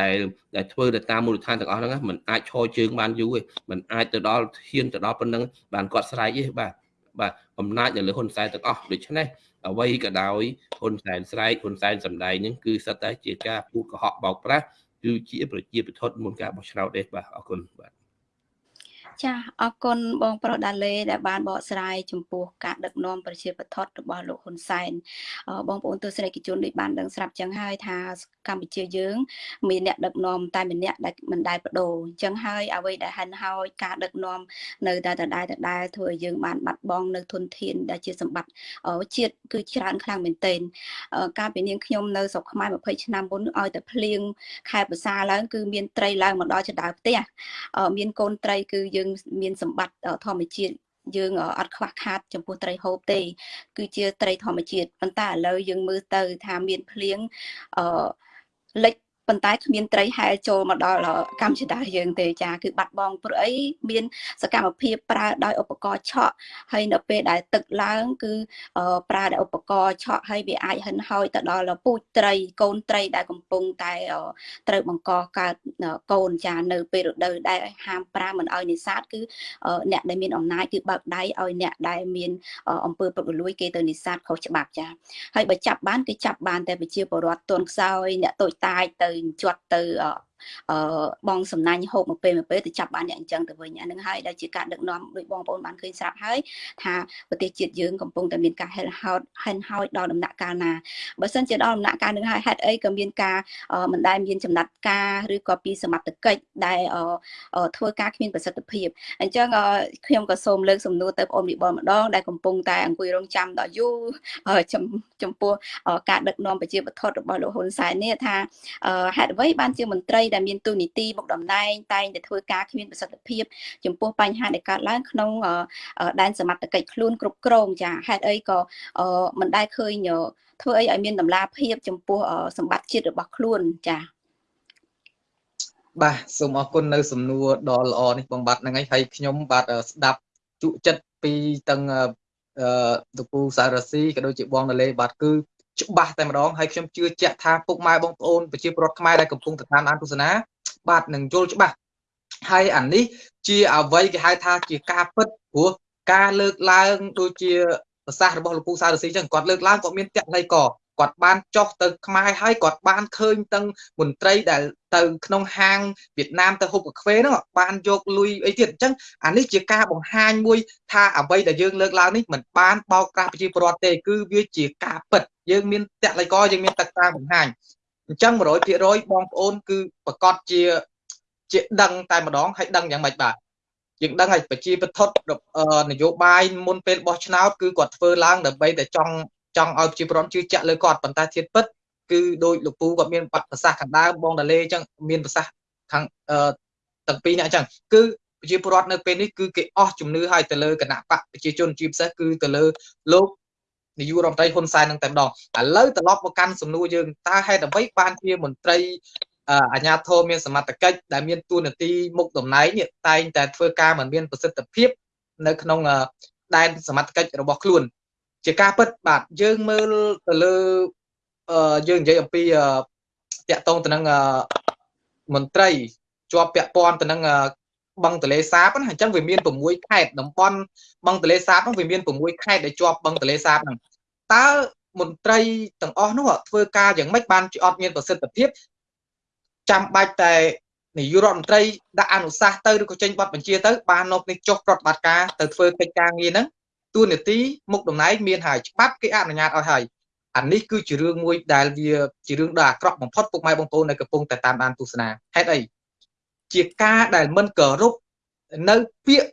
ដែលដែលធ្វើទៅតាមមូលដ្ឋានទាំងអស់ហ្នឹងมันអាចឈរជើងបានយូរទេมันអាចទៅដល់ហ៊ានទៅដល់ប៉ុណ្ណឹងបានគាត់ស្រែកទេបាទបាទអំណាចនៅលើហ៊ុនសែនទាំងអស់ដូច្នេះអ្វីក៏ដោយហ៊ុនសែនស្រែកហ៊ុនសែនសម្ដែងហ្នឹងគឺសិតតែជាការពូតកុហកបោកប្រាស់គឺជាប្រជាពិធមុនការបោះឆ្នោតទេបាទអរគុណបាទ ចាអរគុណបងប្រុសដាលេដែលបានបកស្រាយចំពោះការដឹកនាំប្រជាបថុតរបស់លោកហ៊ុនសែនបងប្អូនទស្សនិកជនដូចបានដឹងស្រាប់ចឹងហើយថាកម្ពុជាយើង មានអ្នកដឹកនាំតែម្នាក់ដែលមិនដែលបដូរអញ្ចឹងហើយអ្វីដែលហិនហោចការដឹកនាំនៅតែដដែលដដែលធ្វើឲ្យយើងបានបាត់បង់នៅធនធានដែលជាសម្បត្តិជាតិគឺច្រើនខ្លាំងមែនទែនកាលពីនាងខ្ញុំនៅស្រុកខ្មែរ20ឆ្នាំមុនឲ្យតែភ្លៀងខែភាសាឡើងគឺមានត្រីឡើងមកដល់ចដៅផ្ទះមានកូនត្រីគឺយើងមានសម្បត្តិធម្មជាតិយើងអត់ខ្វះខាតចំពោះត្រីហូបទេ គឺជាត្រីធម្មជាតិប៉ុន្តែឥឡូវយើងមើលទៅថាមានភ្លៀងអឺលិច ប៉ុន្តែគ្មានត្រីហែលចូលមកដល់កម្មចតាយើងទេចាគឺបាត់បង់ព្រោះអីមាន សកម្មភាពប្រើដោយឧបករណ៍ឆក់ហើយនៅពេលដែលទឹកឡើងគឺប្រើដោយឧបករណ៍ឆក់ហើយវាអាចហិនហោចទៅដល់ពូជត្រីកូនត្រីដែលកំពុងតែត្រូវបង្កកើតកូនចានៅពេលរដូវដែលហាមប្រាមមិនឲ្យនេសាទគឺអ្នកដែលមានអំណាចគឺបើកដៃឲ្យអ្នកដែលមានអំពើពុករលួយគេទៅនេសាទខុសច្បាប់ចាហើយបើចាប់បានគឺចាប់បានតែប្រជាពលរដ្ឋទន់ខ្សោយអ្នកតូចតាចទៅជាប់ទៅ អឺបងសំណាញ់ហូបមកពេលមកពេលទៅចាប់បានអ្នកអញ្ចឹងទៅវិញអានឹងហើយដែលជាការដឹកនាំដោយបងប្អូនបានឃើញស្រាប់ហើយថាប្រទេសជាតិយើងកំពុងតែមានការហិលហោតហិនហោចដល់ដំណាក់កាលណាបើសិនជាដល់ដំណាក់កាលនឹងហើយហេតុអីក៏មានការមិនដែលមានចំណាត់ការឬក៏ពីសមត្ថកិច្ចដែលធ្វើការគ្មានប្រសិទ្ធភាពអញ្ចឹងខ្ញុំក៏សូមលើកសំណួរទៅបងប្អូនវិបលម្ដងដែលកំពុងតែអង្គុយរងចាំដល់យូរចំពោះការដឹកនាំប្រជាបទរបស់លោកហ៊ុនសែននេះថាហេតុអ្វីបានជាមន្ត្រីដែលមានទូនីតិមុខតំណែងតែងតែធ្វើការគ្មានប្រសិទ្ធភាពចំពោះបញ្ហាដែលកើតឡើងក្នុងដែនសមត្ថកិច្ចខ្លួនគ្រប់គ្រងចាហេតុអីក៏មិនដែលឃើញធ្វើអីឲ្យមានតម្លាភាពចំពោះសម្បត្តិជាតិរបស់ខ្លួនចាបាទសូមអរគុណនៅ សំណួរដ៏ល្អនេះបងបាទហ្នឹងហើយហើយខ្ញុំបាទស្ដាប់ជក់ចិត្តពីទាំងអឺតពូសារ៉ាស៊ីក៏ដូចជាបងដលេបាទគឺ ច្បាស់តែម្ដងហើយខ្ញុំជឿជាក់ថាពុកម៉ែបងប្អូនប្រជាពលរដ្ឋខ្មែរដែលកំពុងទៅតាមអានទស្សនាបាទនឹងយល់ច្បាស់ហើយអានេះជាអ្វីគេហៅថាជាការពិតព្រោះការលើកឡើងដូចជាប្រសាសន៍របស់លោកពូសារស៊ីចឹងគាត់លើកឡើងគាត់មានតក្កល័យកគាត់បានចុះទៅខ្មែរហើយគាត់បានឃើញទាំងមន្ត្រីដែលទៅក្នុងហាងវៀតណាមទៅហូបកាហ្វេហ្នឹងបានយកលុយអីទៀតអញ្ចឹងអានេះជាការបង្ហាញមួយថាអ្វីដែលយើងលើកឡើងនេះមិនបានបោកប្រាស់ប្រជាពលរដ្ឋទេគឺវាជាការពិត យើងមានតលកយើងមានតកតាបង្ហាញអញ្ចឹង100%បងប្អូនគឺប្រកាសជាជាដឹងតែម្ដងហើយដឹងយ៉ាងម៉េចបាទយើងដឹងហើយប្រជាពិធនយោបាយមុនពេលបោះឆ្នោតគឺគាត់ធ្វើឡើងដើម្បីតែចង់ចង់ឲ្យប្រជាពលរដ្ឋជឿជាក់លើគាត់ប៉ុន្តែធៀបពិតគឺដោយលោកពូគាត់មានបទប្រសាសន៍ខាងដើមបងដាលេអញ្ចឹងមានប្រសាសន៍ខាងអឺទាំងពីរអ្នកអញ្ចឹងគឺប្រជាពលរដ្ឋនៅពេលនេះគឺគេអស់ជំនឿហើយទៅលើគណៈបកប្រជាជនជាពិសេសគឺទៅលើលោក នាយករដ្ឋមន្ត្រីហ៊ុនសែននឹងតែម្ដងឥឡូវត្រឡប់មកកាន់សំណួរយើងតើហេតុអ្វីបានជាមន្ត្រីអាញាធមមានសមត្ថកិច្ចដែលមានទួនាទីមុខតំណែងនេះតែងតែធ្វើការមិនមានប្រសិទ្ធភាពនៅក្នុងដែនសមត្ថកិច្ចរបស់ខ្លួន ជាការពិតបាទយើងមើលទៅលើយើងនិយាយអំពីតាក់ទងទៅនឹងមន្ត្រីជាប់ពាក់ព័ន្ធទៅនឹង បឹងទលេសាបហ្នឹងអញ្ចឹងវាមាន6ខេត្តតំបន់បឹងទលេសាបហ្នឹងវាមាន6ខេត្តដែលជាប់បឹងទលេសាបហ្នឹងតើមន្ត្រីទាំងអស់នោះធ្វើការយ៉ាងម៉េចបានជាអត់មានប្រសិទ្ធភាពចាំបាច់តែនាយករដ្ឋមន្ត្រីដាក់អនុសាសន៍ទៅឬក៏ចេញបទបញ្ជាទៅបាននប់នេះចុះប្រតិបត្តិការទៅធ្វើកិច្ចការងារហ្នឹងទួនាទីមុខតំណែងមានហើយច្បាប់គេអនុញ្ញាតឲ្យហើយអានេះគឺជារឿងមួយដែលវាជារឿងដ៏អាក្រក់បំផុតពុកម៉ែបងប្អូននៅកំពុងតែតាមដានទស្សនាហេតុអី ជាការដែលមិនគោរពនៅពាក្យ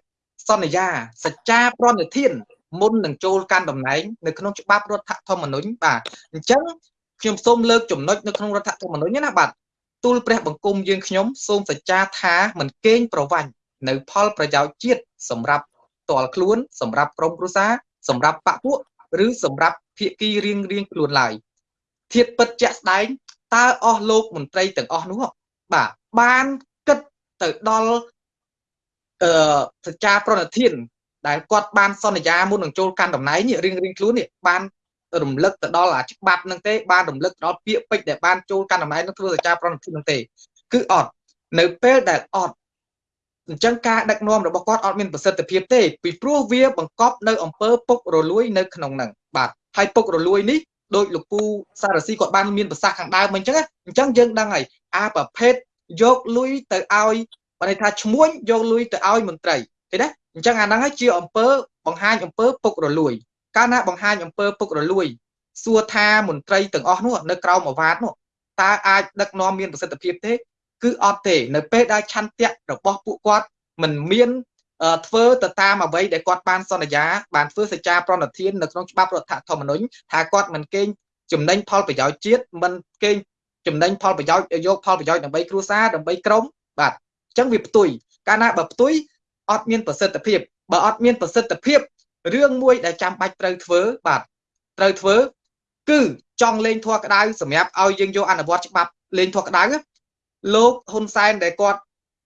សន្យាសច្ចាប្រណិធានមុននឹងចូលកាន់តំណែងនៅក្នុងច្បាប់រដ្ឋធម្មនុញ្ញបាទអញ្ចឹងខ្ញុំសូមលើកចំណុចនៅក្នុងរដ្ឋធម្មនុញ្ញណាបាទទូលព្រះបង្គំយើងខ្ញុំសូមសច្ចាថាមិនកេងប្រវាញ់នៅផលប្រយោជន៍ជាតិសម្រាប់តលខ្លួនសម្រាប់ក្រុមគ្រួសារសម្រាប់បពពួកឬសម្រាប់ភាគីរៀងរៀងខ្លួនឡើយធៀបពិតជាក់ស្ដែងតើអស់លោកមន្ត្រីទាំងអស់នោះបាទបានគិត ទៅដល់អឺសច្ចាប្រណិធាន ដែលគាត់បានសន្យាមុននឹងចូលកាន់តំណែងរៀងរៀងខ្លួននេះបានរំលឹកទៅដល់អាច្បាប់នឹងទេបានរំលឹកទៅដល់ពាក្យពេចន៍ដែលបានចូលកាន់តំណែងនឹងធ្វើសច្ចាប្រណិធាននឹងទេ គឺអត់នៅពេលដែលអត់អញ្ចឹងការដឹកនាំរបស់គាត់អត់មានប្រសិទ្ធភាពទេពីព្រោះវាបង្កប់នៅអំពើពុករលួយនៅក្នុងហ្នឹងបាទហើយពុករលួយនេះដោយលោកពូសារស៊ីគាត់បានមានប្រសាសន៍ខាងដើមអញ្ចឹងអញ្ចឹងយើងដឹងហើយអាប្រភេទ យកលុយទៅឲ្យបើន័យថាឈ្មួញយកលុយទៅឲ្យមន្ត្រីឃើញទេអញ្ចឹងអាហ្នឹងហើយជាអំពើបង្ហាញអំពើពុករលួយ កាលណាបង្ហាញអំពើពុករលួយ សួរថាមន្ត្រីទាំងអស់នោះនៅក្រោមអាវ៉ាតនោះតើអាចដឹកនាំមានប្រសិទ្ធភាពទេ គឺអត់ទេនៅពេលដែលឆន្ទៈរបស់ពួកគាត់មិនមានធ្វើទៅតាមអ្វីដែលគាត់បានសន្យាបានធ្វើសេចក្ដីប្រណិធាននៅក្នុងច្បាប់រដ្ឋធម្មនុញ្ញថាគាត់មិនកេងចំណេញផលប្រយោជន៍ជាតិមិនកេង ចំណេញផលប្រយោជន៍យកផលប្រយោជន៍ដើម្បីគ្រួសារដើម្បីក្រុមបាទអញ្ចឹងវាផ្ទុយកាលណាបើផ្ទុយអត់មានប្រសិទ្ធភាពបើអត់មានប្រសិទ្ធភាពរឿងមួយដែលចាំបាច់ត្រូវធ្វើបាទត្រូវធ្វើគឺចង់លេងធัวក្តៅសម្រាប់ឲ្យយើងយកអនុវត្តច្បាប់លេងធัวក្តៅលោកហ៊ុនសែនដែលគាត់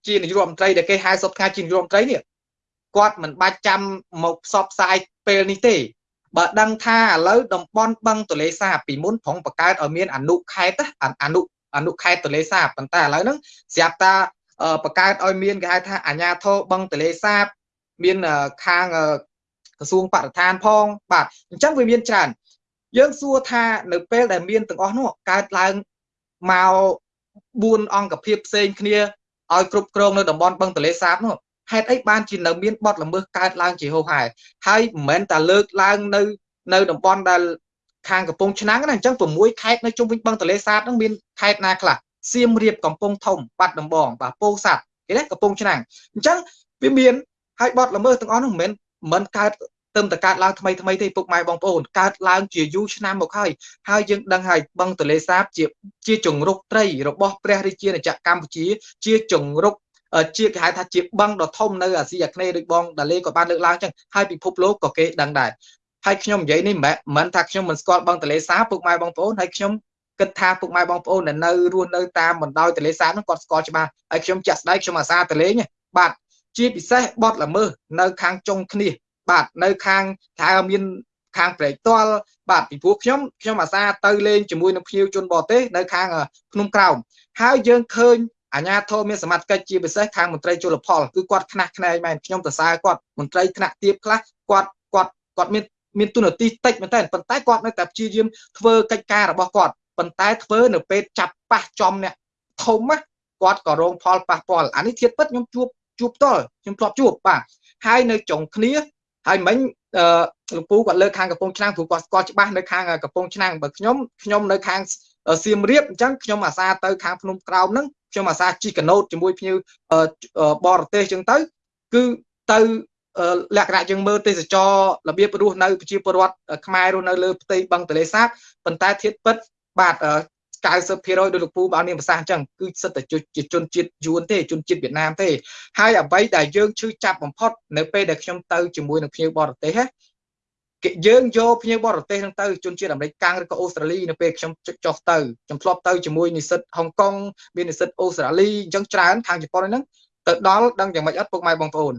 ជានាយករដ្ឋមន្ត្រីដែលគេហៅសពថ្ងៃជានាយករដ្ឋមន្ត្រីនេះគាត់មិនបាច់ចាំមកផ្សព្វផ្សាយពេលនេះទេ បើដឹងថាឥឡូវតំបន់បឹងទលេសាបពីមុនប្រងបង្កើតឲ្យមានអនុខេត្តអនុអនុខេត្តទលេសាបប៉ុន្តែឥឡូវហ្នឹងស្រាប់តាបង្កើតឲ្យមានគេហៅថាអាញាធរបឹងទលេសាបមានខាងក្រសួងបរិស្ថានផងបាទអញ្ចឹងវាមានច្រើនយើងសួរថានៅពេលដែលមានទាំងអស់នោះកើតឡើងមក4អង្គភាពផ្សេងគ្នាឲ្យគ្រប់គ្រងនៅតំបន់បឹងទលេសាបនោះ ហេតុអីបានជានៅមានបទល្មើសកើតឡើងជាហូរហែហើយមិនមែនតែលើកឡើងនៅនៅតំបន់ដែលខាងកំពង់ឆ្នាំងណាអញ្ចឹង6ខេត្តនៅជុំវិញបឹងទលេសាបហ្នឹងមានខេត្តណាខ្លះសៀមរាបកំពង់ធំបាត់ដំបងបាទពោធិ៍សាត់គេណាកំពង់ឆ្នាំងអញ្ចឹងវាមានហើយបទល្មើសទាំងអស់នោះមិនមែនមិនកើតទៅតែកើតឡើងថ្មីថ្មីទេពុកម៉ែបងប្អូនកើតឡើងជាយូរឆ្នាំមកហើយហើយយើងដឹងហើយបឹងទលេសាបជាជាជង្រុកត្រីរបស់ព្រះរាជាណាចក្រកម្ពុជា ជាជង្រុក ជាគេហៅថាជាបឹងដ៏ធំនៅអាស៊ីអាគ្នេយ៍ដូចបងដាលេក៏បានលើកឡើងចឹងហើយពិភពលោកក៏គេដឹងដែរហើយខ្ញុំនិយាយនេះមិនមែនថាខ្ញុំមិនស្គាល់បឹងទលេសាបពុកម៉ែបងប្អូនហើយខ្ញុំគិតថាពុកម៉ែបងប្អូនដែលនៅរស់នៅតាមបណ្ដោយទលេសាបហ្នឹងគាត់ស្គាល់ច្បាស់ហើយខ្ញុំចាក់ស្ដាយខ្ញុំអាសាទលេងបាទជាពិសេសបត់ល្មើសនៅខាងចុងគ្នាបាទនៅខាងថាមានខាងព្រែកតលបាទពីព្រោះខ្ញុំខ្ញុំអាសាទៅលេងជាមួយនឹងភ្ញៀវជនបរទេសនៅខាងភ្នំក្រោមហើយយើងឃើញ អាញាធមមានសមត្ថកិច្ចជាពិសេសខាងមន្ត្រីជលផលគឺគាត់ខ្នះខ្នែងមែនខ្ញុំសរសើរគាត់មន្ត្រីថ្នាក់ទាបខ្លះគាត់គាត់គាត់មានមានទូនាទីតិចមែនតើប៉ុន្តែគាត់នៅតែព្យាយាមធ្វើកិច្ចការរបស់គាត់ប៉ុន្តែធ្វើនៅពេលចាប់ប៉ះចំអ្នកធំណាគាត់ក៏រងផលប៉ះពាល់អានេះធៀបពិតខ្ញុំជួបជួបផ្ទាល់ខ្ញុំធ្លាប់ជួបបាទហើយនៅចុងគ្នាហើយមិញអឺលោកពូគាត់លើកខាងកំពង់ឆ្នាំងព្រោះគាត់ស្គាល់ច្បាស់នៅខាងកំពង់ឆ្នាំងបើខ្ញុំខ្ញុំនៅខាង សៀមរាបអញ្ចឹងខ្ញុំអាសាទៅខាងភ្នំក្រោមហ្នឹងខ្ញុំអាសាជិះកណូតជាមួយភ្ញៀវបរទេសអញ្ចឹងទៅគឺទៅលក្ខណៈយើងមើលទេសចររបៀបរស់នៅប្រជាពលរដ្ឋខ្មែររស់នៅលើផ្ទៃបឹងទន្លេសាបប៉ុន្តែធៀបពិតបាទ90%ដោយលោកពូបានមានប្រសាសន៍អញ្ចឹងគឺសិតតែជាជនជាតិយួនទេជនជាតិវៀតណាមទេហើយអ្វីដែលយើងឈឺចាប់បំផុតនៅពេលដែលខ្ញុំទៅជាមួយនឹងភ្ញៀវបរទេស គេយើងយកភ្ញៀវបរទេសហ្នឹងទៅជនជាតិអាមេរិកកាំងឬក៏អូស្ត្រាលីនៅពេលខ្ញុំចុះទៅខ្ញុំធ្លាប់ទៅជាមួយនិស្សិតហុងកុងមាននិស្សិតអូស្ត្រាលីអញ្ចឹងច្រើនខាងជប៉ុនហ្នឹងទៅដល់ដឹងយ៉ាងម៉េចអត់ពុកម៉ែបងប្អូន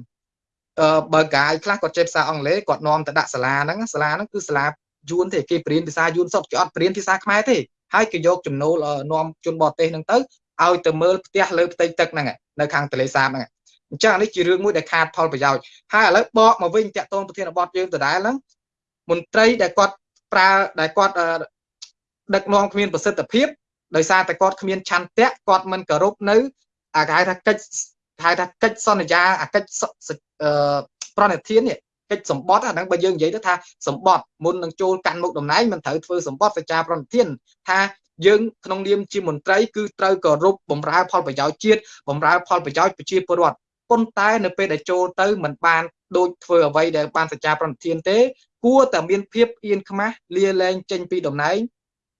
អឺបើកាយខ្លះគាត់ចេះភាសាអង់គ្លេសគាត់នាំទៅដាក់សាលាហ្នឹងសាលាហ្នឹងគឺសាលាយួនទេគេព្រៀនភាសាយួនសុទ្ធគេអត់ព្រៀនភាសាខ្មែរទេហើយគេយកចំណូលនាំជនបរទេសហ្នឹងទៅឲ្យទៅមើលផ្ទះលើផ្ទៃទឹកហ្នឹងនៅខាងទន្លេសាបហ្នឹងអញ្ចឹងនេះជារឿងមួយដែលខាតផលប្រយោជន៍ហើយឥឡូវបកមកវិញតាក់ទងប្រធានបទយើងដដែលហ្នឹង មន្ត្រីដែលគាត់ប្រើដែលគាត់ដឹកនាំគ្មានប្រសិទ្ធភាពដោយសារតែគាត់គ្មានឆន្ទៈគាត់មិនគោរពនៅអាគេហៅថាកិច្ចហៅថាកិច្ចសន្យាអាកិច្ចប្រណិធាននេះកិច្ចសម្បត្តិអាហ្នឹងបើយើងនិយាយទៅថាសម្បត្តិមុននឹងចូលកាន់មុខតំណែងមិនត្រូវធ្វើសម្បត្តិសេចក្ដីប្រណិធានថាយើងក្នុងនាមជាមន្ត្រីគឺត្រូវគោរពបម្រើផលប្រយោជន៍ជាតិបម្រើផលប្រយោជន៍ប្រជាពលរដ្ឋប៉ុន្តែនៅពេលដែលចូលទៅមិនបាន ដូចធ្វើអ្វីដែលបានសច្ចាប្រណិធានទេ គួរតែមានភាពអៀនខ្មាស់លាលែងចេញពីតំណែង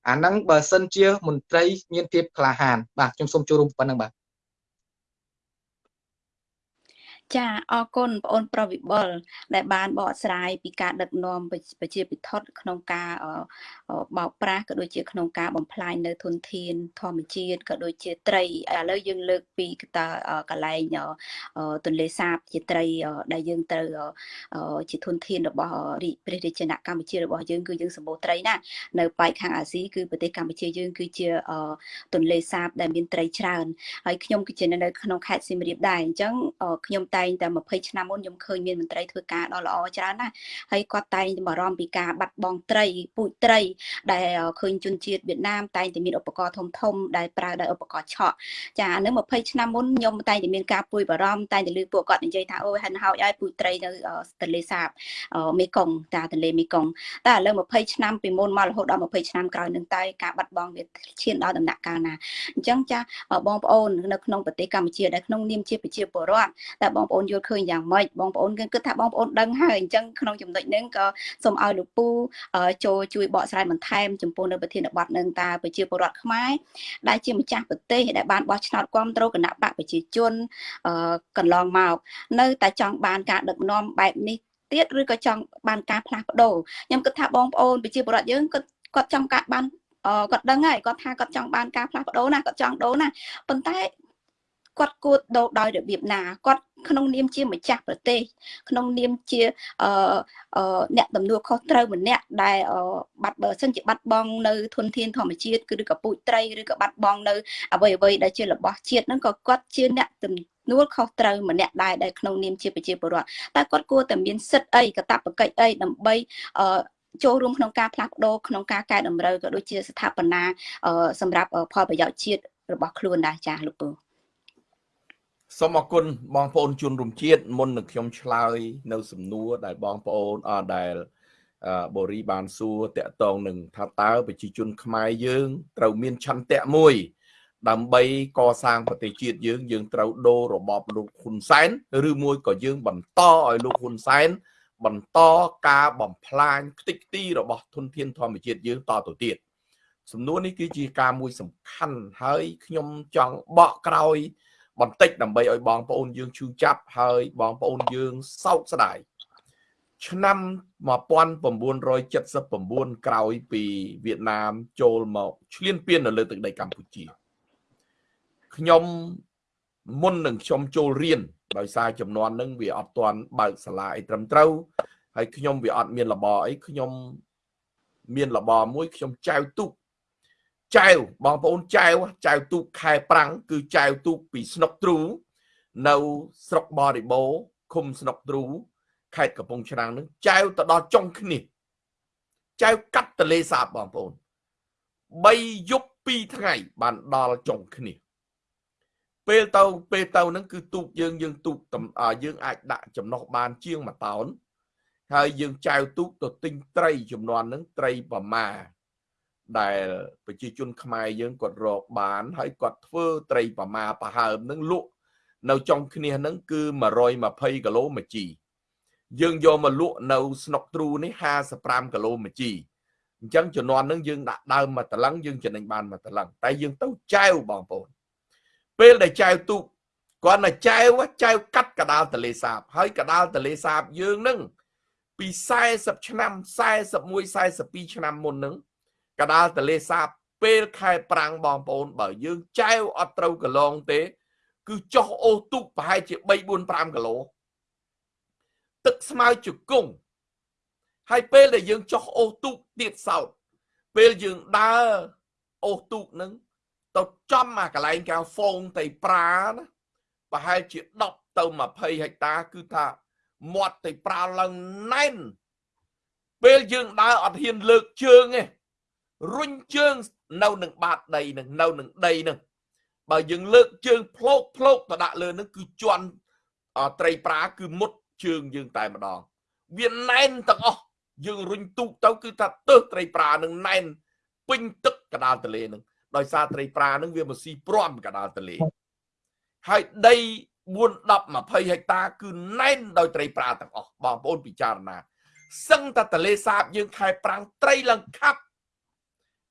អាហ្នឹងបើសិនជាមន្ត្រីមានភាពក្លាហានបាទខ្ញុំសូមចូលរួមប៉ុណ្្នឹងបាទ ចាអរគុណបងអូន ប្រវិបុលដែលបានបកស្រាយពីការដឹកនាំប្រជាពិធក្នុងការបោកប្រាស់ក៏ដូចជាក្នុងការបំផ្លាញនៅធនធាន ធម្មជាតិក៏ដូចជាត្រីឥឡូវយើងលើកពីកតាកលែងទន្លេសាបជាត្រីដែលយើងត្រូវជាធនធានរបស់ព្រះរាជាណាចក្រកម្ពុជារបស់យើងគឺយើងសម្បូរត្រីណានៅប៉ែកខាងអាស៊ីគឺប្រទេសកម្ពុជាយើងគឺជាទន្លេសាបដែលមានត្រីច្រើនហើយខ្ញុំគឺជានៅក្នុងខេត្តសៀមរាបដែរអញ្ចឹងខ្ញុំតែតែងតែ20ឆ្នាំមុនខ្ញុំឃើញមានមន្ត្រីធ្វើការដ៏ល្អច្រើនណាស់ហើយគាត់តែងតែបារម្ភពីការបាត់បង់ត្រីពូជត្រី ដែលឃើញជនជាតិវៀតណាមតែងតែមានឧបករណ៍ធំធំដែលប្រើដោយឧបករណ៍ឆក់ចាអានឹង20ឆ្នាំមុនខ្ញុំតែងតែមានការពួយបារម្ភតែងតែលើពួកគាត់និយាយថាអូយហិនហោចឲ្យពូជត្រីនៅទន្លេសាបមេគង្គតាទន្លេមេគង្គតែឥឡូវ20ឆ្នាំពីមុនមករហូតដល់20ឆ្នាំក្រោយនឹងតែការបាត់បង់វាឈានដល់ដំណាក់កាលណាអញ្ចឹងចាបងប្អូននៅក្នុងប្រទេសកម្ពុជាដែលក្នុងនាមជាប្រជាពលរដ្ឋតែបងប្អូនយល់ឃើញយ៉ាងម៉េចបងប្អូនគិតថាបងប្អូនដឹងហើយអញ្ចឹងក្នុងចំណុចនេះក៏សូមឲ្យលោកពូចូលជួយបកស្រាយបន្ថែមចំពោះនៅប្រធានបទនឹងតើប្រជាពលរដ្ឋខ្មែរដែលជាម្ចាស់ប្រទេសដែលបានបោះឆ្នោតគ្រប់គ្រងគណៈបកប្រជាជនកន្លងមកនៅតែចង់បានការដឹកនាំបែបនេះទៀតឬក៏ចង់បានការផ្លាស់ប្ដូរខ្ញុំគិតថាបងប្អូនប្រជាពលរដ្ឋយើងគាត់គាត់ចង់ការបានគាត់ដឹងហើយគាត់ថាគាត់ចង់បានការផ្លាស់ប្ដូរណាគាត់ចង់ដូរណាប៉ុន្តែ គាត់គួរដូរដោយរបៀបណាគាត់ក្នុងនាមជាម្ចាស់ប្រទេស ក្នុងនាមជាអឺអ្នកដំណួរខុសត្រូវម្នាក់ដែលបាត់បើសិនជាបាត់បង់នៅធនធានធម្មជាតិគឺឬក៏ពូជត្រីឬក៏បាត់បង់នៅអ្វីអ្វីដែលជារបស់ជាតិហ្នឹងក៏គាត់ជាអ្នកទំនួលខុសត្រូវម្នាក់ដែរដែលក្នុងនាមជាប្រជាពលរដ្ឋតែគាត់គួរតែមានសិទ្ធិអីកតបកិច្ចអីដើម្បីអឺចូលរួមក្នុងការផ្លាស់ប្ដូរក្នុងការកែតម្រូវក៏ដូចជាស្ថាបនាសម្រាប់ផលប្រយោជន៍ជាតិរបស់ខ្លួនដែរចាស់លោកពូ សូមអរគុណបងប្អូនជនរួមជាតិមុននឹងខ្ញុំឆ្លើយ នៅ សំណួរដែលបងប្អូនអដែលបូរីបានសួរតកតងនឹងថាតើប្រជាជន ខ្មែរយើង ត្រូវមានឆន្ទៈមួយ ដើម្បីកសាងប្រទេសជាតិយើង យើងត្រូវដូររបបលោកហ៊ុនសែនឬមួយក៏យើង បន្តឲ្យលោកហ៊ុនសែនបន្តការបំផ្លាញខ្ទេចខ្ទីរបស់ធនធានធម្មជាតិយើងតទៅទៀតសំណួរនេះគឺជាការមួយសំខាន់ហើយខ្ញុំចង់បកក្រោយ បន្តិចដើម្បីឲ្យបងប្អូនយើងឈឺចាប់ហើយបងប្អូនយើងសោកស្ដាយឆ្នាំ1979ក្រោយពីវៀតណាមចូលមកឈ្លានពាននៅលើទឹកដីកម្ពុជាខ្ញុំមុននឹងខ្ញុំចូលរៀនដោយសារចំនួននឹងវាអត់ទាន់បើកសាលាអីត្រឹមត្រូវហើយខ្ញុំវាអត់មានលបអីខ្ញុំមានលបមួយខ្ញុំចែវទូក ចែវបងប្អូនចែវចែវទូកខែប្រាំងគឺចែវទូកពីស្នុកទ្រូនៅស្រុកបរិបូរឃុំស្នុកទ្រូខេត្តកំពង់ឆ្នាំងនឹងចែវទៅដល់ចុងគ្នាចៅកាត់ទលេសាបបងប្អូន3យប់2ថ្ងៃបានដល់ចុងគ្នាពេលទៅពេលទៅហ្នឹងគឺទូកយើងយើងទូកយើងអាចដាក់ចំណុះបានជាង1តោនហើយយើងចែវទូកទៅទិញត្រីចំនួនហ្នឹងត្រីប្រមា ដែលប្រជាជនខ្មែរយើងគាត់រកបាន ហើយគាត់ធ្វើត្រីប្រមាប្រហើមហ្នឹងលក់នៅចុងគ្នាហ្នឹងគឺ120គីឡូមួយជីយើងយកមកលក់នៅស្នុកទ្រូនេះ55គីឡូមួយជីអញ្ចឹងជំនាន់ហ្នឹងយើងដាក់ដើមមកតឡឹងយើងចំណេញបានមកតឡឹងតែយើងទៅចែវបងប្អូនពេលដែលចែវទូកគាត់តែចែវចែវកាត់កដាលតលេសាប ហើយកដាលតលេសាបយើងហ្នឹងពី40ឆ្នាំ41 42ឆ្នាំមុនហ្នឹង កដាលតលេសាបពេលខែប្រាំងបងប្អូនបើយើងចែវអត់ត្រូវកន្លងទេ គឺចុះអូសទូកប្រហែលជា3 4 5គីឡូទឹកស្មៅជង្គង់ហើយពេលដែលយើងចុះអូសទូកទៀតសោតពេលយើងដើរអូសទូកនឹងទៅចំអាកន្លែងកៅហ្វូងតៃប្រាណាប្រហែលជា10ទៅ20ហិកតា គឺថាមាត់តៃប្រាឡើងណែនពេលយើងដើរអត់ហ៊ានលើកជើងទេ រុញជើងនៅនឹងបាតដីនឹងនៅនឹងដីនឹងបើយើងលើកជើងផ្លោកផ្លោកទៅដាក់លើនឹងគឺជន់ត្រីប្រាគឺមុតជើងយើងតែម្ដងវាណែនទាំងអស់យើងរុញទូកទៅគឺថាទើសត្រីប្រានឹងណែនពេញទឹកកដាលទលេនឹងដោយសារត្រីប្រានឹងវាមកស៊ីព្រំកដាលទលេហើយដី4 10 20ហិកតាគឺណែនដោយត្រីប្រាទាំងអស់បងប្អូនពិចារណាសឹងតែទលេសាបយើងខែប្រាំងត្រីឡើងខាប់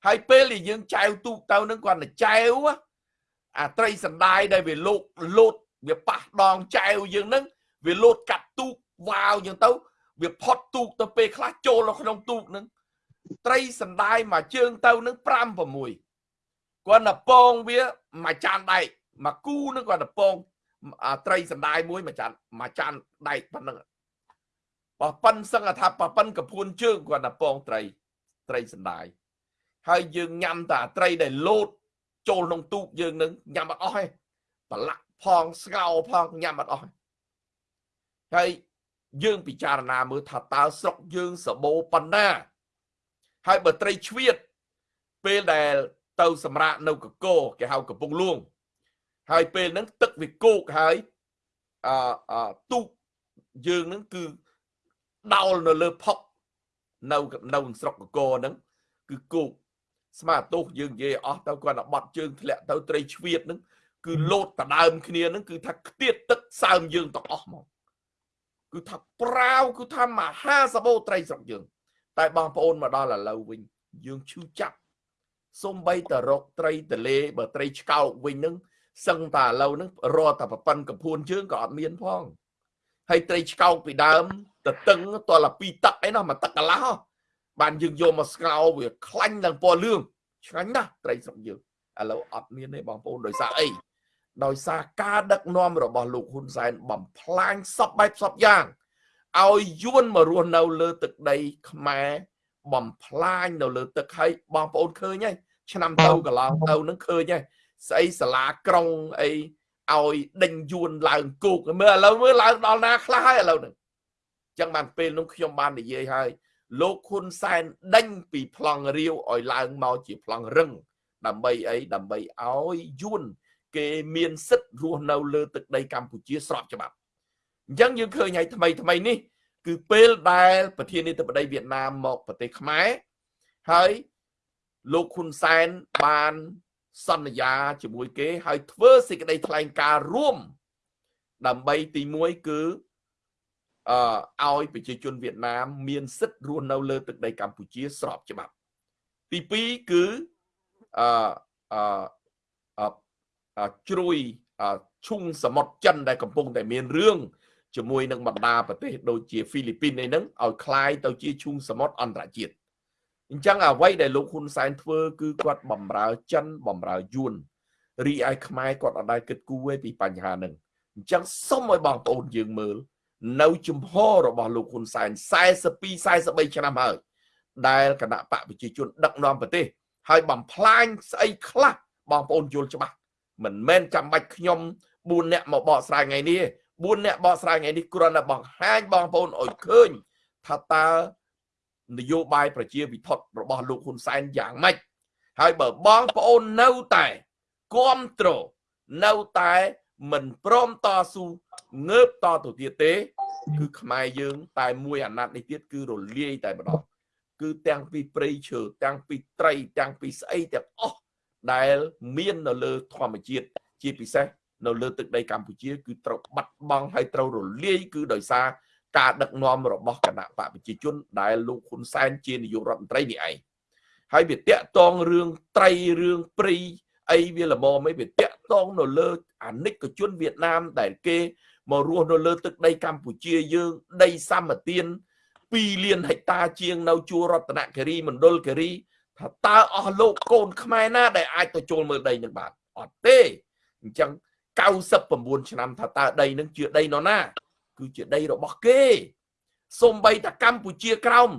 ហើយពេលដែលយើងចែវទូកទៅនឹងគាត់ទៅចែវអាត្រីសណ្ដាយដែលវាលោកលោតវាប៉ះដងចែវយើងនឹងវាលោតកាត់ទូកវាវយើងទៅវាផុតទូកទៅពេលខ្លះចូលនៅក្នុងទូកនឹងត្រីសណ្ដាយមួយជើងទៅនឹង5 6គាត់ទៅពងវាមួយចានដែកមួយគូនឹងគាត់ទៅពងត្រីសណ្ដាយមួយមួយចានមួយចានដែកប៉ុណ្ណឹងបើប៉ិនសឹងថាប៉ិនកពួនជើងគាត់ទៅពងត្រីត្រីសណ្ដាយ ហើយយើងញ៉ាំតែត្រីដែលលោតចូលក្នុងទូកយើងនឹងញ៉ាំអត់អស់ទេប្រឡាក់ផងស្ងោផងញ៉ាំអត់អស់ហើយយើងពិចារណាមើលថាតើស្រុកយើងសបោប៉ុណ្ណា ហើយបើត្រីជ្វៀតពេលដែលទៅសម្រាកនៅកកោគេហៅកំពង់លួង ហើយពេលហ្នឹងទឹកវាគោកហើយអឺទូកយើងហ្នឹងគឺដោលនៅលើផុកនៅនៅស្រុកកកោហ្នឹងគឺគោក ស្មាទោសយើងនិយាយអស់ទៅគាត់តែបត់ជើងធ្លាក់ទៅត្រីជ្វៀតហ្នឹងគឺលោតដដើមគ្នាហ្នឹងគឺថាខ្ទាតទឹកសើមយើងទាំងអស់ហ្មងគឺថាប្រាវគឺថាមហាសបោត្រីស្រុកយើង តែបងប្អូនមកដល់ឥឡូវវិញយើងឈឺចាប់សំបីតរកត្រីតលេបើត្រីឆ្កោកវិញនឹងសឹងតែឥឡូវហ្នឹងរត់តែប្រប៉ុនកំភួនជើងក៏អត់មានផងហើយត្រីឆ្កោកពីដើមទៅតឹងតលពីទឹកអីនោះមកទឹកកន្លះ បានយើងយកមកស្ងោវាខ្លាញ់នឹងពណ៌លឿងឆ្ងាញ់ណាស់ត្រីស្រុកយើងឥឡូវអត់មានទេបងប្អូនដោយសារអីដោយសារការដឹកនាំរបស់លោកហ៊ុនសែនបំផ្លាញសពបែបសពយ៉ាងឲ្យយួនមករស់នៅលើទឹកដីខ្មែរបំផ្លាញនៅលើទឹកហើយបងប្អូនឃើញហើយឆ្នាំទៅកន្លងទៅនឹងឃើញហើយស្អីសាលាក្រុងអីឲ្យដេញយួនឡើងគោកមើលឥឡូវមើលឡើងដល់ណាខ្លះហើយឥឡូវហ្នឹងអញ្ចឹងបានពេលនោះខ្ញុំបាននិយាយហើយ លោកហ៊ុនសែនដេញពីប្លង់រាវឲ្យឡើងមកជាប្លង់រឹង ដើម្បីអីដើម្បីឲ្យយួន គេមានសិទ្ធិរស់នៅលើទឹកដីកម្ពុជាស្របច្បាប់អញ្ចឹងយើងឃើញឲ្យថ្មីថ្មីនេះ គឺពេលដែលប្រធានាធិបតីវៀតណាមមកប្រទេសខ្មែរហើយលោកហ៊ុនសែនបានសន្យាជាមួយគេ ហើយធ្វើសេចក្តីថ្លែងការណ៍រួម ដើម្បីទី1គឺ អឺឲ្យប្រជាជនវៀតណាមមានសិទ្ធិរស់នៅលើទឹកដីកម្ពុជាស្របច្បាប់ទី2គឺអឺអឺជ្រួយឈុងសមុទ្រចិនដែលកំពុងតែមានរឿងជាមួយនឹងបណ្ដាប្រទេសដូចជាហ្វីលីពីនឯហ្នឹងឲ្យคล้ายទៅជាឈុងសមុទ្រអន្តរជាតិអញ្ចឹងអ្វីដែលលោកហ៊ុនសែនធ្វើគឺគាត់បំរើចិនបំរើយួនរីឯខ្មែរគាត់អត់ដែលគិតគូរទេពីបញ្ហាហ្នឹងអញ្ចឹងសូមឲ្យបងប្អូនយើងមើល នៅជំហររបស់លោកហ៊ុនសែន42 43ឆ្នាំហើយដែលគណៈបកប្រជាជនដឹកនាំប្រទេសហើយបំផ្លាញស្អីខ្លះបងប្អូនយល់ច្បាស់មិនមែនចាំបាច់ខ្ញុំ4នាក់មកបកស្រាយថ្ងៃនេះ4នាក់បកស្រាយថ្ងៃនេះគ្រាន់តែបង្ហាញបងប្អូនឲ្យឃើញថាតើនយោបាយប្រជាវិធដ្ឋរបស់លោកហ៊ុនសែនយ៉ាងម៉េចហើយបើបងប្អូននៅតែគ្រប់គ្រងនៅតែ មិនព្រមតស៊ូងើបតទៅទៀតទេ គឺខ្មែរយើង តែមួយអាណត្តិនេះទៀតគឺរលាយតែម្ដងគឺទាំងពីព្រៃឈើទាំងពីត្រី ទាំងពីស្អីទាំងអស់ដែលមាននៅលើធម្មជាតិជាពិសេសនៅលើទឹកដីកម្ពុជា គឺត្រូវបាត់បង់ហើយត្រូវរលាយគឺដោយសារការដឹកនាំរបស់គណៈបកប្រជាជន ដែលលោកហ៊ុនសែនជានាយករដ្ឋមន្ត្រីនេះឯងហើយវាតាក់តងរឿងត្រីរឿងព្រៃអីវាល្មមអីវាតាក់ តងនៅលើអានិកជនវៀតណាមដែលគេមករស់នៅលើទឹកដីកម្ពុជាយើងដីសម្បទាន2លានហិកតាជាងនៅជួររតនគិរីមណ្ឌលគិរីថាតើអស់លោកកូនខ្មែរណាដែលអាចទៅចូលមើលដីនឹងបានអត់ទេអញ្ចឹង99ឆ្នាំថាតើដីនឹងជាដីនរណា គឺជាដីរបស់គេសំបីតាកម្ពុជាក្រោម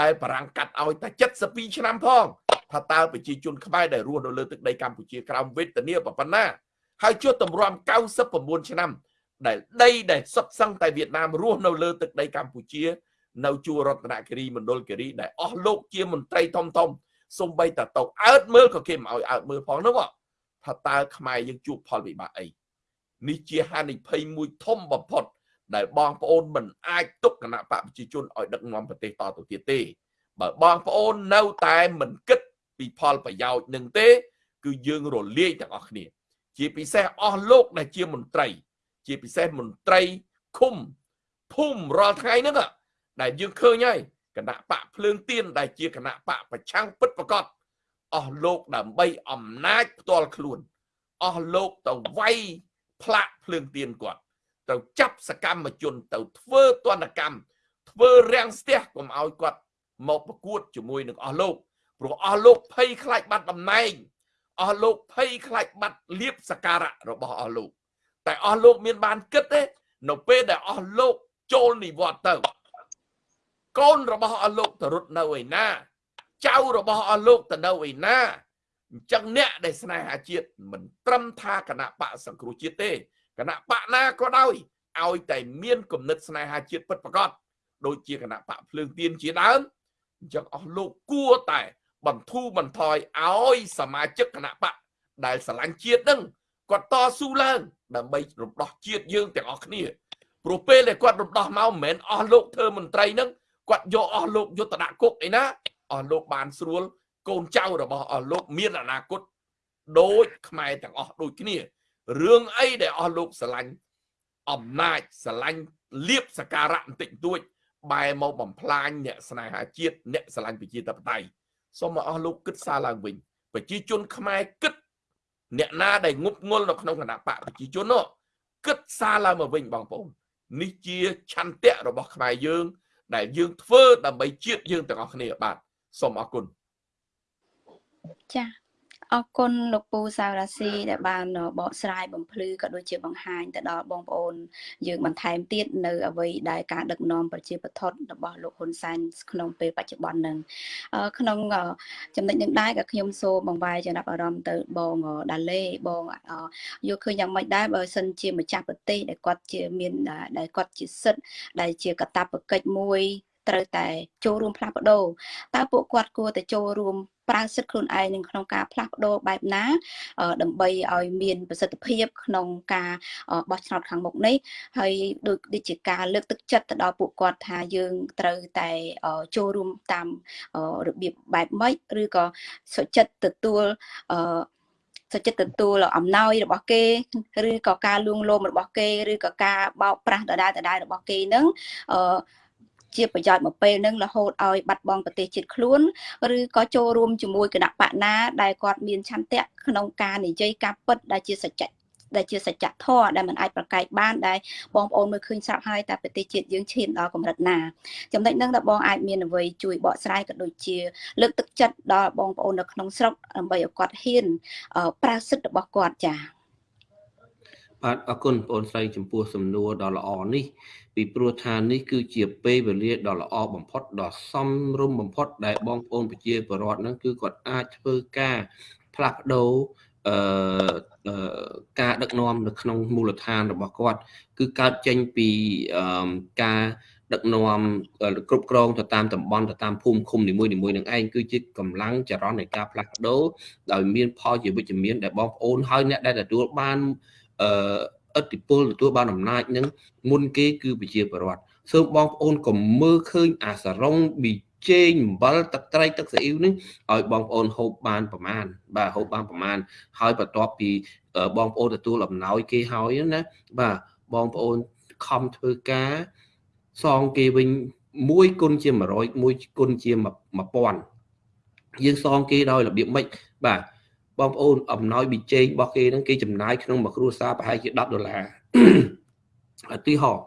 ដែលបារាំងកាត់ឲ្យតែ72ឆ្នាំផង ថាតើប្រជាជនខ្មែរដែលរស់នៅលើទឹកដីកម្ពុជាក្រោមវេទនាប៉ុណ្ណាហើយជួបតម្រាំ99ឆ្នាំ ដែលដីដែលសុទ្ធសឹងតែវៀតណាមរស់នៅលើទឹកដីកម្ពុជា នៅជួររតនគិរីមណ្ឌលគិរីដែលអស់លោកជាមន្ត្រីធំធំសំបីតទៅអើតមើលក៏គេមិនឲ្យអើតមើលផងនោះថាតើខ្មែរយើងជួបផលវិបាកអីនេះជាហានិភ័យមួយធំបំផុត ដែលបងប្អូនមិនអាចទុកគណៈបកប្រជាជនឲ្យដឹកនាំប្រទេសតទៅទៀតទេបើបងប្អូននៅតែមិនគិត ពីផលប្រយោជន៍នឹងទេ គឺយើងរលាយទាំងអស់គ្នា ជាពិសេសអស់លោកដែលជាមន្ត្រី ជាពិសេសមន្ត្រីឃុំភូមិរាល់ថ្ងៃហ្នឹងដែលយើងឃើញហើយគណៈបកភ្លើងទៀនដែលជាគណៈបកប្រឆាំងពិតប្រកបអស់លោកដើម្បីអំណាចផ្ទាល់ខ្លួនអស់លោកទៅវាយផ្លាក់ភ្លើងទៀនគាត់ទៅចាប់សកម្មជនទៅធ្វើទណ្ឌកម្មធ្វើរាំងស្ទះកុំឲ្យគាត់មកប្រកួតជាមួយនឹងអស់លោក ព្រោះអស់លោកភ័យខ្លាចបាត់តំណែងអស់លោកភ័យខ្លាចបាត់លៀបសការៈរបស់អស់លោក តែអស់លោកមានបានគិតទេនៅពេលដែលអស់លោកចូលនិវត្តន៍ទៅកូនរបស់អស់លោកទៅរត់នៅឯណាចៅរបស់អស់លោកទៅនៅឯណាអញ្ចឹងអ្នកដែលស្នេហាជាតិមិនត្រឹមថាគណៈបកសង្គ្រោះជាតិទេគណៈបកណាក៏ដោយឲ្យតែមានគំនិតស្នេហាជាតិពិតប្រាកដដូចជាគណៈបកភ្លើងទៀនជាដើមអញ្ចឹងអស់លោកគួរតែ បន្ធូរបន្ថយឲ្យសមាជិកគណៈបកដែលស្រឡាញ់ជាតិនឹងគាត់តស៊ូឡើង ដើម្បីរំដោះជាតិយើងទាំងអស់គ្នាព្រោះពេលដែលគាត់រំដោះមកមិនមែនអស់លោកធ្វើមន្ត្រីនឹងគាត់យកអស់លោកយុទ្ធដាក់គុកអីណាអស់លោកបានស្រួល កូនចៅរបស់អស់លោកមានអនាគតដូចខ្មែរទាំងអស់ដូចគ្នារឿងអីដែលអស់លោកស្រឡាញ់អំណាចស្រឡាញ់លៀបសការៈបន្តិចបន្តួចបែរមកបំផ្លាញអ្នកស្នេហាជាតិអ្នកស្រឡាញ់ប្រជាធិបតេយ្យ សូមមកអស់លោកគិតសារឡើងវិញប្រជាជនខ្មែរគិត អ្នកណាដែលងប់ងល់នៅក្នុងគណៈបកប្រជាជននោះគិតសារឡើងមកវិញបងប្អូននេះជាឆន្ទៈរបស់ខ្មែរយើង ដែលយើងធ្វើដើម្បីជាតិយើងទាំងអស់គ្នាបាទសូមអរគុណចា៎ អរគុណលោកពូសាវរាស៊ីដែលបានបកស្រាយបំភ្លឺក៏ដូចជាបង្ហាញទៅដល់បងប្អូន យើងបន្ថែមទៀតនៅអ្វីដែលការដឹកនាំប្រជាបថុតរបស់លោកហ៊ុនសែនក្នុងពេលបច្ចុប្បន្ននឹងក្នុងចំណុចនឹងដែរក៏ខ្ញុំសូមបង្វែរចំណាប់អារម្មណ៍ទៅបងដាឡេបងយកឃើញយ៉ាងម៉េចដែរបើសិនជាម្ចាស់ប្រទេសដែលគាត់ជាមានដែលគាត់ជាសិទ្ធដែលជាកតាបកិច្ចមួយ ត្រូវតែចូលរួមផ្លាស់ប្ដូរតើពួកគាត់គួរតែចូលរួមប្រើសិទ្ធិខ្លួនឯងនឹងក្នុងការផ្លាស់ប្ដូរបែបណា ដើម្បីឲ្យមានប្រសិទ្ធភាពក្នុងការបោះឆ្នោតខាងមុខនេះហើយដូចដូចជាការលើកទឹកចិត្តទៅដល់ពួកគាត់ថាយើងត្រូវតែចូលរួមតាមរបៀបបែបម៉េចឬក៏សុចិត្តទទួលអឺសុចិត្តទទួលអំណោយរបស់គេឬក៏ការលួងលោមរបស់គេឬក៏ការបោកប្រាស់ដដែលដដែលរបស់គេនឹងអឺ ជាប្រយោជន៍មកពេលហ្នឹងរហូតឲ្យបាត់បង់ប្រទេសជាតិខ្លួនឬក៏ចូលរួមជាមួយគណៈបកណាដែលគាត់មានឆន្ទៈក្នុងការនិយាយការពិតដែលជាសច្ចៈដែលជាសច្ចធម៌ដែលมันអាចប្រកែកបានដែលបងប្អូនមើលឃើញស្រាប់ហើយតែប្រទេសជាតិយើងឈានដល់កម្រិតណាចំណុចហ្នឹងដែលបងអាចមានអ្វីជួយបកស្រាយក៏ដូចជា លើកទឹកចិត្តដល់បងប្អូននៅក្នុងស្រុកដើម្បីឲ្យគាត់ហ៊ានប្រើសិទ្ធិរបស់គាត់ចា៎ បាទអរគុណបងប្អូនស្រីចំពោះសំណួរដ៏ល្អនេះពីព្រោះថានេះគឺជាពេលវេលាដ៏ល្អបំផុតដ៏សមរម្យបំផុត ដែលបងប្អូនប្រជាពលរដ្ឋហ្នឹងគឺគាត់អាចធ្វើការផ្លាស់ប្ដូរអឺការដឹកនាំនៅក្នុងមូលដ្ឋានរបស់គាត់ គឺកើតចេញពីការដឹកនាំគ្រប់គ្រងទៅតាមតំបន់ទៅតាមភូមិឃុំនីមួយៗនឹងឯងគឺជាកម្លាំងចរន្តនៃការផ្លាស់ប្ដូរដោយមានផលជាវិជ្ជមានដែលបងប្អូនហើយអ្នកដែលទទួលបាន អឺឥទ្ធិពលទទួលបានអំណាចនឹងមុនគេគឺប្រជាពលរដ្ឋសូមបងប្អូនកុំមើលឃើញអាសរងប៊ីជេងអំបិលទឹកត្រីទឹកស៊ីអ៊ីវនេះឲ្យបងប្អូនហូបបានប្រមាណបាទហូបបានប្រមាណហើយបន្ទាប់ពីបងប្អូនទទួលអំណោយគេហើយណាបាទបងប្អូនខំធ្វើការសងគេវិញ1គុណជា100 1គុណជា1000យើងសងគេដោយរបៀបម៉េចបាទ បងប្អូនអំណោយប៊ីចេងរបស់គេហ្នឹងគេចំណាយក្នុងមួយគ្រួសារប្រហែលជា10ដុល្លារឧទាហរណ៍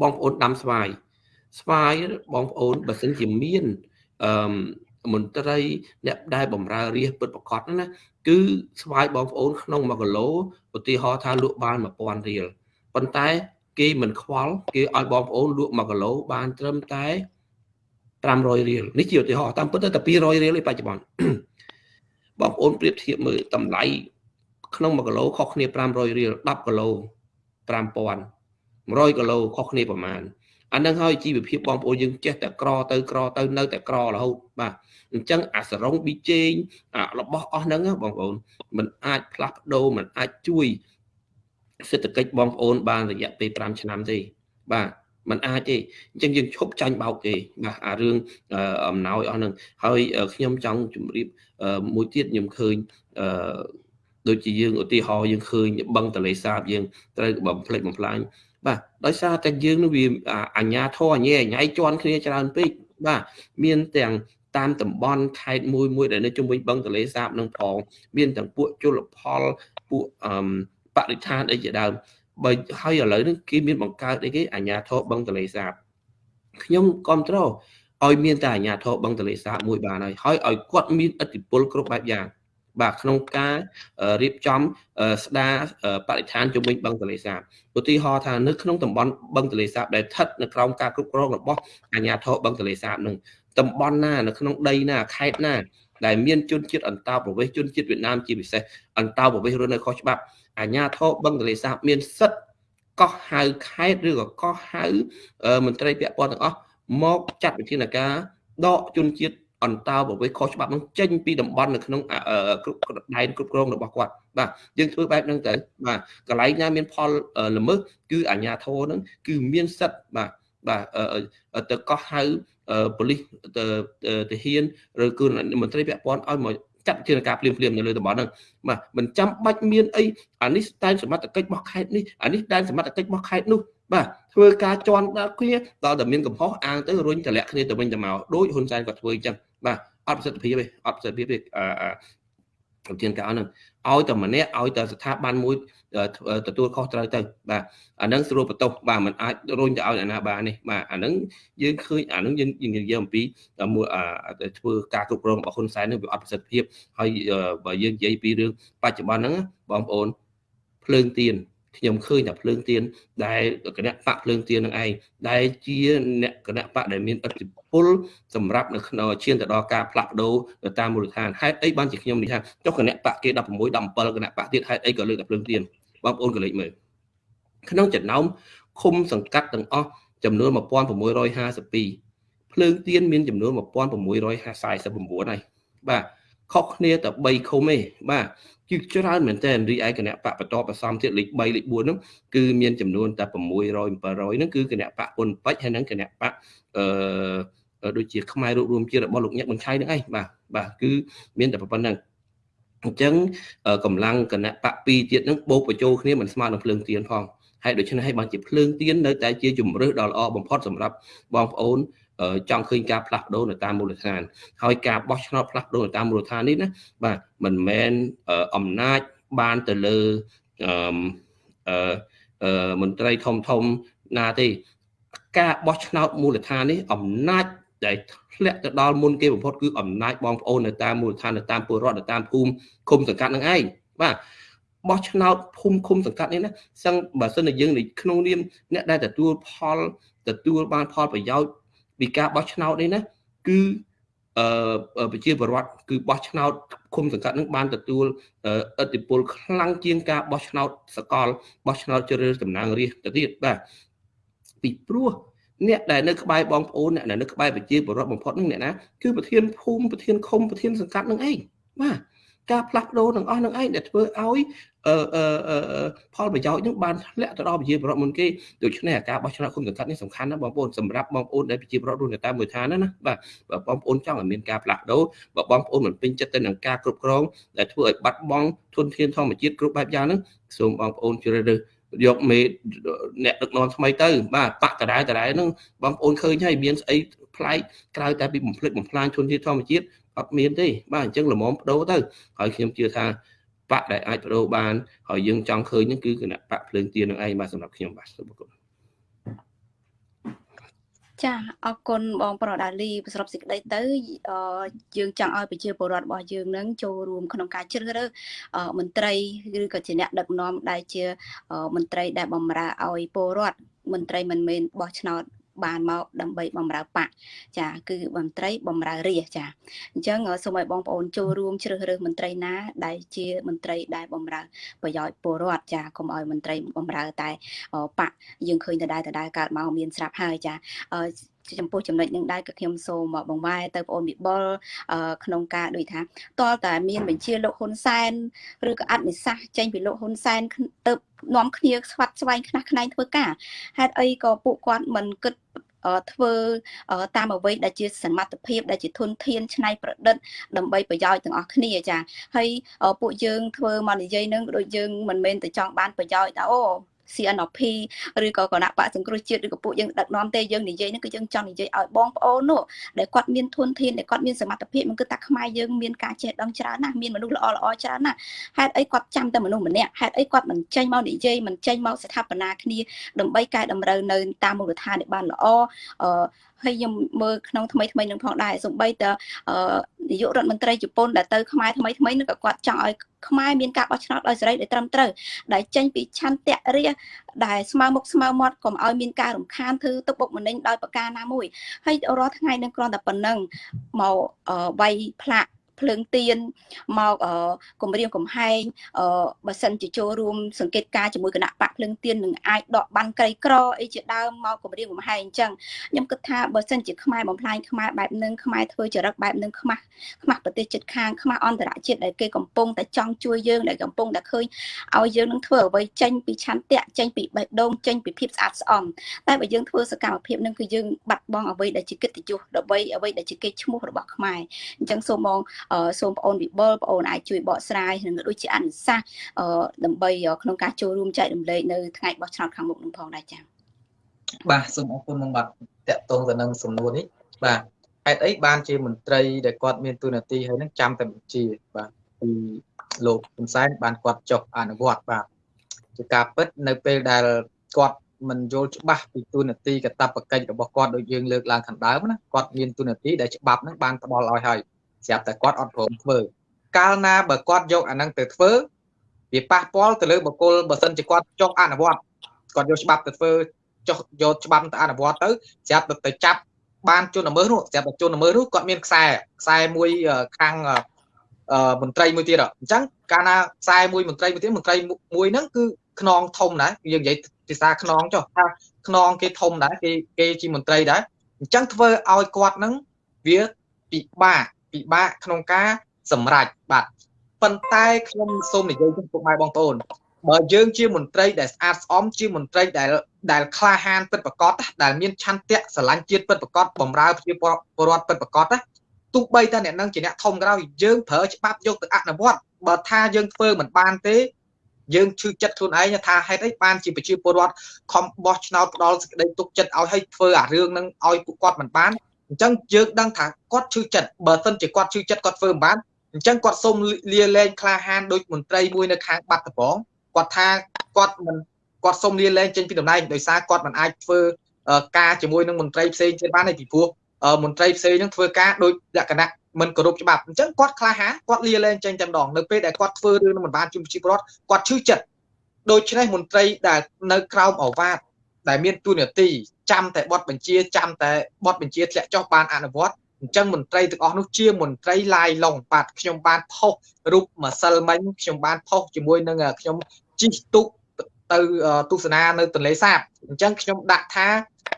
បងប្អូនដាំស្វាយស្វាយបងប្អូនបើសិនជាមានអឺមន្ត្រីអ្នកដែលបំរើរាជពិតប្រកបណាគឺស្វាយបងប្អូនក្នុង1គីឡូឧទាហរណ៍ថាលក់បាន1000រៀលប៉ុន្តែគេមិនខ្វល់គេឲ្យបងប្អូនលក់1គីឡូបានត្រឹមតែ500រៀលនេះជាឧទាហរណ៍តាមពិតទៅតែ200រៀលឯបច្ចុប្បន្ន បងប្អូនប្រៀបធៀបមើលតម្លៃក្នុង1គីឡូខុសគ្នា500រៀល10គីឡូ5000 100គីឡូខុសគ្នាប្រមាណអានឹងហើយជីវភាពបងប្អូនយើងចេះតែក្រទៅក្រទៅនៅតែក្ររហូតបាទអញ្ចឹងអាសរងប៊ីជេងរបស់អស់ហ្នឹងបងប្អូនมันអាចផ្លាស់ប្ដូរมันអាចជួយសេដ្ឋកិច្ចបងប្អូនបានរយៈពេល5ឆ្នាំទេបាទ มันអាចទេអញ្ចឹងយើងឈប់ចាញ់បោកគេបាទអារឿងអំណោយអស់ហ្នឹងហើយខ្ញុំចង់ជម្រាបមួយទៀតខ្ញុំឃើញអឺដូចជាយើងឧទាហរណ៍យើងឃើញបឹងតលេសាបយើងត្រូវបំផ្លិចបំផ្លាញបាទដោយសារតែយើងនឹងវាអញ្ញាធរអញ្ញាអញ្ញៃជន់គ្នាច្រើនពេកបាទមានទាំងតាមតំបន់ខេត្តមួយមួយដែលនៅជុំវិញបឹងទលេសាបនឹងផងមានទាំងពួកជលផលពួកអឺបរិស្ថានអីជាដើម បើហើយឥឡូវនេះគេមានបង្កើតអីគេអាញាធរបឹងទលេសាបខ្ញុំគ្រប់គ្រងឲ្យមានតែអាញាធរបឹងទលេសាបមួយបានហើយហើយឲ្យគាត់មានឥទ្ធិពលគ្រប់បែបយ៉ាងបាទក្នុងការរៀបចំស្ដារបរិស្ថានជុំវិញបឹងទលេសាបឧទាហរណ៍ថានៅក្នុងតំបន់បឹងទលេសាបដែលស្ថិតនៅក្រោមការគ្រប់គ្រងរបស់អាជ្ញាធរបឹងទលេសាបនឹងតំបន់ណានៅក្នុងដីណាខេត្តណាដែលមានជនជាតិអន្តោប្រវេសន៍ជនជាតិវៀតណាមជាពិសេសអន្តោប្រវេសន៍រស់នៅខុសច្បាប់ អាជ្ញាធរបឹងទលេសាបមានសិទ្ធិកោះហៅខេត្តឬក៏កោះហៅមន្ត្រីពាក់ព័ន្ធទាំងអស់មកចាត់វិធានការដកជនជាតិអន្តោប្រវេសន៍ខុសច្បាប់នឹងចេញពីតំបន់នៅក្នុងគ្រប់ដែនគ្រប់គ្រងរបស់គាត់បាទយើងធ្វើបែបហ្នឹងទៅបាទកន្លែងណាមានផលល្មើសគឺអាជ្ញាធរហ្នឹងគឺមានសិទ្ធិបាទបាទទៅកោះហៅប៉ូលីសទៅទៅហ៊ានឬគឺមន្ត្រីពាក់ព័ន្ធឲ្យមក ចាត់ជាការភ្លាមភ្លាមនៅលើតំបន់ហ្នឹងបាទមិនចាំបាច់មានអីអានេះដែនសមត្ថកិច្ចរបស់ខេត្តនេះអានេះដែនសមត្ថកិច្ចរបស់ខេត្តនោះបាទធ្វើការជន់ដល់គ្នាដល់តែមានកំហុសអាងទៅរុញតម្លាក់គ្នាទៅវិញទៅមកដោយហ៊ុនសែនគាត់ធ្វើអញ្ចឹងបាទអត់ប្រសិទ្ធភាពទេអត់ប្រសិទ្ធភាពទេ អឺជាការហ្នឹងឲ្យតែម្នាក់ឲ្យតែស្ថាប័នមួយទទួលខុសត្រូវទៅបាទអាហ្នឹងស្រួលបន្ទោសបាទมันអាចរុញទៅឲ្យអាណាបាននេះបាទអាហ្នឹងយើងឃើញអាហ្នឹងយើងយើងនិយាយអំពីមួយធ្វើការគ្រប់គ្រងរបស់ហ៊ុនសែននឹងវាអត់ប្រសិទ្ធភាពហើយបើយើងនិយាយពីរឿងបច្ចុប្បន្នហ្នឹងបងប្អូនភ្លើងទៀន ខ្ញុំឃើញតែភ្លើងទៀនដែលគណៈបកភ្លើងទៀននឹងឯងដែលជាអ្នកគណៈបកដែលមានឥទ្ធិពលសម្រាប់នៅក្នុងឈានទៅដល់ការផ្លាស់ប្ដូរទៅតាមមូលដ្ឋានហេតុអីបានជាខ្ញុំនិយាយថាចុះគណៈបកគេ16 17គណៈបកទៀតហេតុអីក៏លើកតែភ្លើងទៀនបងប្អូនក៏លេចមើលក្នុងចំណោមឃុំសង្កាត់ទាំងអស់ចំនួន1652ភ្លើងទៀនមានចំនួន1649ហើយបាទខុសគ្នាតែ3ឃុំទេបាទ គឺច្រើនមែនតើរីឯគណៈបកបន្តបសំទៀតលេខ3លេខ4ហ្នឹងគឺមានចំនួនតែ600 700ហ្នឹងគឺគណៈបកពុនពេជ្រហើយនឹងគណៈបកអឺដូចជាខ្មែររួបរวมជាតិរបស់លោកញឹកបញ្ឆៃហ្នឹងឯងបាទបាទគឺមានតែប៉ុណ្្នឹងអញ្ចឹងកម្លាំងគណៈបក2ទៀតហ្នឹងបូកបញ្ចូលគ្នាមិនស្មើនឹងភ្លើងទៀនផងហើយដូច្នេះហើយបានជាភ្លើងទៀននៅតែជាជំរើសដ៏ល្អបំផុតសម្រាប់បងប្អូន ចង់ឃើញការផ្លាស់ប្ដូរនៅតាមមូលដ្ឋាន ហើយការបោះឆ្នោតផ្លាស់ប្ដូរនៅតាមមូលដ្ឋាននេះណាបាទមិនមែនអំណាចបានទៅលើអឺមន្ត្រីធំធំណាទេការបោះឆ្នោតមូលដ្ឋាននេះអំណាចដែលធ្លាក់ទៅដល់មុនគេបំផុតគឺអំណាចបងប្អូននៅតាមមូលដ្ឋាននៅតាមពលរដ្ឋនៅតាមភូមិឃុំសង្កាត់នឹងឯងបាទបោះឆ្នោតភូមិឃុំសង្កាត់នេះណាសឹងបើសិនជាយើងក្នុងនាមអ្នកដែលទទួលផលទទួលបានផលប្រយោជន៍ ពីការបោះឆ្នោតនេះណាគឺអឺប្រជាពលរដ្ឋគឺបោះឆ្នោតគុំសង្កាត់នឹងបានទទួលឥទ្ធិពលខ្លាំងជាងការបោះឆ្នោតសកលបោះឆ្នោតជ្រើសតំណាងរាស្ត្រទៅទៀតបាទពីព្រោះអ្នកដែលនៅក្បែរបងប្អូនអ្នកដែលនៅក្បែរប្រជាពលរដ្ឋបំផុតនឹងអ្នកណាគឺប្រធានភូមិប្រធានឃុំប្រធានសង្កាត់នឹងឯងបាទ ការផ្លាស់ប្ដូរទាំងអស់នឹងឯងដែលធ្វើឲ្យអឺអឺផលប្រយោជន៍នឹងបានធ្លាក់ទៅដល់ប្រជាពលរដ្ឋមុនគេដូច្នេះការបោះឆ្នោតគុំសង្កាត់នេះសំខាន់ណាស់បងប្អូនសម្រាប់បងប្អូនដែលប្រជាពលរដ្ឋរស់នៅតាមមួយឋានណាណាបាទបើបងប្អូនចង់ឲ្យមានការផ្លាស់ប្ដូរបើបងប្អូនមិនពេញចិត្តទៅនឹងការគ្រប់គ្រងដែលធ្វើឲ្យបាត់បង់ធនធានធម្មជាតិគ្រប់បែបយ៉ាងហ្នឹងសូមបងប្អូនជ្រើសរើសយកមេអ្នកដឹកនាំថ្មីទៅ បាទបាក់តរ៉ែតរ៉ែហ្នឹងបងប្អូនឃើញហើយមានស្អីប្លែកក្រៅតែពីបំភ្លេចបំផ្លាញធនធានធម្មជាតិ អត់មានទេបាទអញ្ចឹងល្មមបដូរទៅហើយខ្ញុំជឿថាបកដែលអាចបដូរបានហើយយើងចង់ឃើញហ្នឹងគឺគណៈបកភ្លើងទៀននឹងឯងបាទសម្រាប់ខ្ញុំបាទសូមអរគុណចាអរគុណបងប្រុសដាលីសរុបសេចក្តីទៅយើងចង់ឲ្យប្រជាពលរដ្ឋរបស់យើងនឹងចូលរួមក្នុងការជ្រើសរើសមន្ត្រីឬក៏ជាអ្នកដឹកនាំដែលជាមន្ត្រីដែលបម្រើឲ្យពលរដ្ឋមន្ត្រីមិនមែនបោះឆ្នោត បានមកដើម្បីបំរើបកចាគឺមន្ត្រីបំរើរាជចាអញ្ចឹងសូមឲ្យបងប្អូនចូលរួមជ្រើសរើសមន្ត្រីណា ដែលជាមន្ត្រីដែលបំរើប្រយោជន៍ពលរដ្ឋចាកុំឲ្យមន្ត្រីបំរើតែបកយើងឃើញដដែលដដែលកើតមកមានស្រាប់ហើយចា ចំពោះចំណុចនឹងដែរក៏ខ្ញុំសូមបង្វែរទៅបងអូនវិបុលក្នុងការដូចថាតលតែមានបញ្ជាលោកហ៊ុនសែនឬក៏អត្តនិសាសចេញពីលោកហ៊ុនសែនទៅនាំគ្នាស្វាត់ស្វែងខ្នះខ្នែងធ្វើការហេតុអីក៏ពួកគាត់មិនគិតធ្វើតាមអ្វីដែលជាសមត្ថភាពដែលជាធនធានច្នៃប្រឌិតដើម្បីប្រយោជន៍ទាំងអស់គ្នាចាហើយពួកយើងធ្វើមកនិយាយនឹងដូចយើងមិនមែនតែចង់បានប្រយោជន៍តែអូ CNP ឬក៏គណៈបកសង្គ្រោះជាតិឬក៏ពួកយើងដឹកនាំទេយើងនិយាយនេះគឺយើងចង់និយាយឲ្យបងប្អូននោះដែលគាត់មានធនធានដែលគាត់មានសមត្ថភាពមិនគឺថាខ្មែរយើងមានការចេះដឹងច្រើនណាស់មានមនុស្សល្អល្អច្រើនណាស់ហេតុអីគាត់ចាំតែមនុស្សម្នាក់ហេតុអីគាត់មិនចេញមកនិយាយមិនចេញមកស្ថាបនាគ្នាដើម្បីកែតម្រូវនៅតាមមូលដ្ឋានឲ្យបានល្អអឺ ហើយខ្ញុំមើលក្នុងថ្មីថ្មីនឹងផងដែរសំបីតនាយករដ្ឋមន្ត្រីជប៉ុនដែលទៅខ្មែរថ្មីថ្មីនឹងក៏គាត់ចង់ឲ្យខ្មែរមានការបោះឆ្នោតដោយសេរីដែលត្រឹមត្រូវដែលចេញពីឆន្ទៈរាដែលស្មើមុខស្មើមាត់កុំឲ្យមានការរំខានធ្វើទុកបុកម្នេញដោយប្រការណាមួយហើយរាល់ថ្ងៃនឹងគ្រាន់តែប៉ុណ្ណឹងមកវាយផ្លាក់ ភ្លើងទៀនមកគម្រាមកំហែងបើសិនជាចូលរួមសង្កេតការជាមួយគណៈបកភ្លើងទៀននឹងអាចដកបានក្រីក្រអីជាដើមមកគម្រាមកំហែងអញ្ចឹងខ្ញុំគិតថាបើសិនជាខ្មែរបំផ្លាញខ្មែរបែបនឹងខ្មែរធ្វើចរិតបែបនឹងខ្មាស់ខ្មាស់ប្រទេសជិតខាងខ្មាស់អន្តរជាតិដែលគេកំពុងតែចង់ជួយយើងដែលកំពុងតែឃើញឲ្យយើងនឹងធ្វើអ្វីចេញពីឆន្ទៈចេញពីបេះដូងចេញពីភាពស្អាតស្អំតែបើយើងធ្វើសកម្មភាពនឹងគឺយើងបាត់បង់អ្វីដែលជាកិត្តិយសដើម្បីអ្វីដែលជាកេរ្តិ៍ឈ្មោះរបស់ខ្មែរអញ្ចឹងសូមបងសូមបងអូនវិបុលបងអូនអាចជួយបកស្រាយនិងដូចជាអនុសាសន៍ដើម្បីក្នុងការចូលរួមចែករំលែកនៅថ្ងៃបោះឆ្នោតខាងមុខនឹងផងដែរចា៎បាទសូមអរគុណនឹងបាទតកតងទៅនឹងសំណួរនេះបាទហេតុអីបានជាមន្ត្រីដែលគាត់មានទូនាទីហើយនឹងចាំតែបញ្ជាបាទពីលោកហ៊ុនសែនបានគាត់ចុះអនុវត្តបាទជាការពិតនៅពេលដែលគាត់មិនយល់ច្បាស់ពីទូនាទីកតបកិច្ចរបស់គាត់ដូចយើងលើកឡើងខាងដើមណាគាត់មានទូនាទីដែលច្បាប់ហ្នឹងបានផ្ដល់ឲ្យហើយ ស្រាប់តែគាត់អត់ព្រមធ្វើកាលណាបើគាត់យកអាហ្នឹងទៅធ្វើវាប៉ះពាល់ទៅលើបុគ្គលបើសិនជាគាត់ចុះអនុវត្តគាត់យកច្បាប់ទៅធ្វើចុះយកច្បាប់ទៅអនុវត្តទៅស្រាប់ទៅចាប់បានជនល្មើសនោះស្រាប់តែជនល្មើសនោះគាត់មានខ្សែខ្សែមួយខាងមន្ត្រីមួយទៀតអញ្ចឹងកាលណាខ្សែមួយមន្ត្រីមួយទៀតមន្ត្រីមួយហ្នឹងគឺខ្នងធំណាយើងនិយាយភាសាខ្នងចុះថាខ្នងគេធំដែរគេគេជាមន្ត្រីដែរអញ្ចឹងធ្វើឲ្យគាត់ហ្នឹងវាពិបាក ពិបាកក្នុងការសម្រេចបាទប៉ុន្តែខ្ញុំសូមនិយាយជូនពុកម៉ែបងប្អូនបើយើងជាមន្ត្រីដែលស្អាតស្អំជាមន្ត្រីដែលដែលក្លាហានពិតប្រកបដែលមានឆន្ទៈស្រឡាញ់ជាតិពិតប្រកបបំរើប្រជាពលរដ្ឋពិតប្រកបណាទោះបីតែអ្នកនឹងជាអ្នកធំក្រោយយើងប្រើច្បាប់យកទៅអនុវត្តបើថាយើងធ្វើមិនបានទេយើងឈឺចិត្តខ្លួនឯងថាហេតុអីបានជាប្រជាពលរដ្ឋខំបោះឆ្នោតផ្ដាល់សេចក្តីទុកចិត្តឲ្យឲ្យធ្វើអារឿងហ្នឹងឲ្យពួកគាត់មិនបាន អញ្ចឹងយើងដឹងថាគាត់ឈឺចិត្តបើសិនជាគាត់ឈឺចិត្តគាត់ធ្វើមិនបានអញ្ចឹងគាត់សុំលាលែងក្លាហានដោយមន្ត្រីមួយនៅខាងបាត់ដំបងគាត់ថាគាត់មិនគាត់សុំលាលែងចេញពីតំណែងដោយសារគាត់មិនអាចធ្វើការជាមួយនឹងមន្ត្រីផ្សេងទៀតបានទេពីព្រោះមន្ត្រីផ្សេងនឹងធ្វើការដោយលក្ខណៈមិនគោរពច្បាប់អញ្ចឹងគាត់ក្លាហានគាត់លាលែងចេញតែម្ដងនៅពេលដែលគាត់ធ្វើរឿងនឹងមិនបានជុំជីវរដ្ឋគាត់ឈឺចិត្តដូច្នេះមន្ត្រីដែលនៅក្រោមអវាទ ដែលមានទូនាទីចាំតែបទបញ្ជាចាំតែបទបញ្ជាធ្លាក់ចុះបានអនុវត្តអញ្ចឹងមន្ត្រីទាំងអស់នោះជាមន្ត្រីឡាយឡុងបាទខ្ញុំបានផុសរូបម្សិលមិញខ្ញុំបានផុសជាមួយនឹងខ្ញុំជីកទូកទៅទស្សនានៅទន្លេសាបអញ្ចឹងខ្ញុំដាក់ថា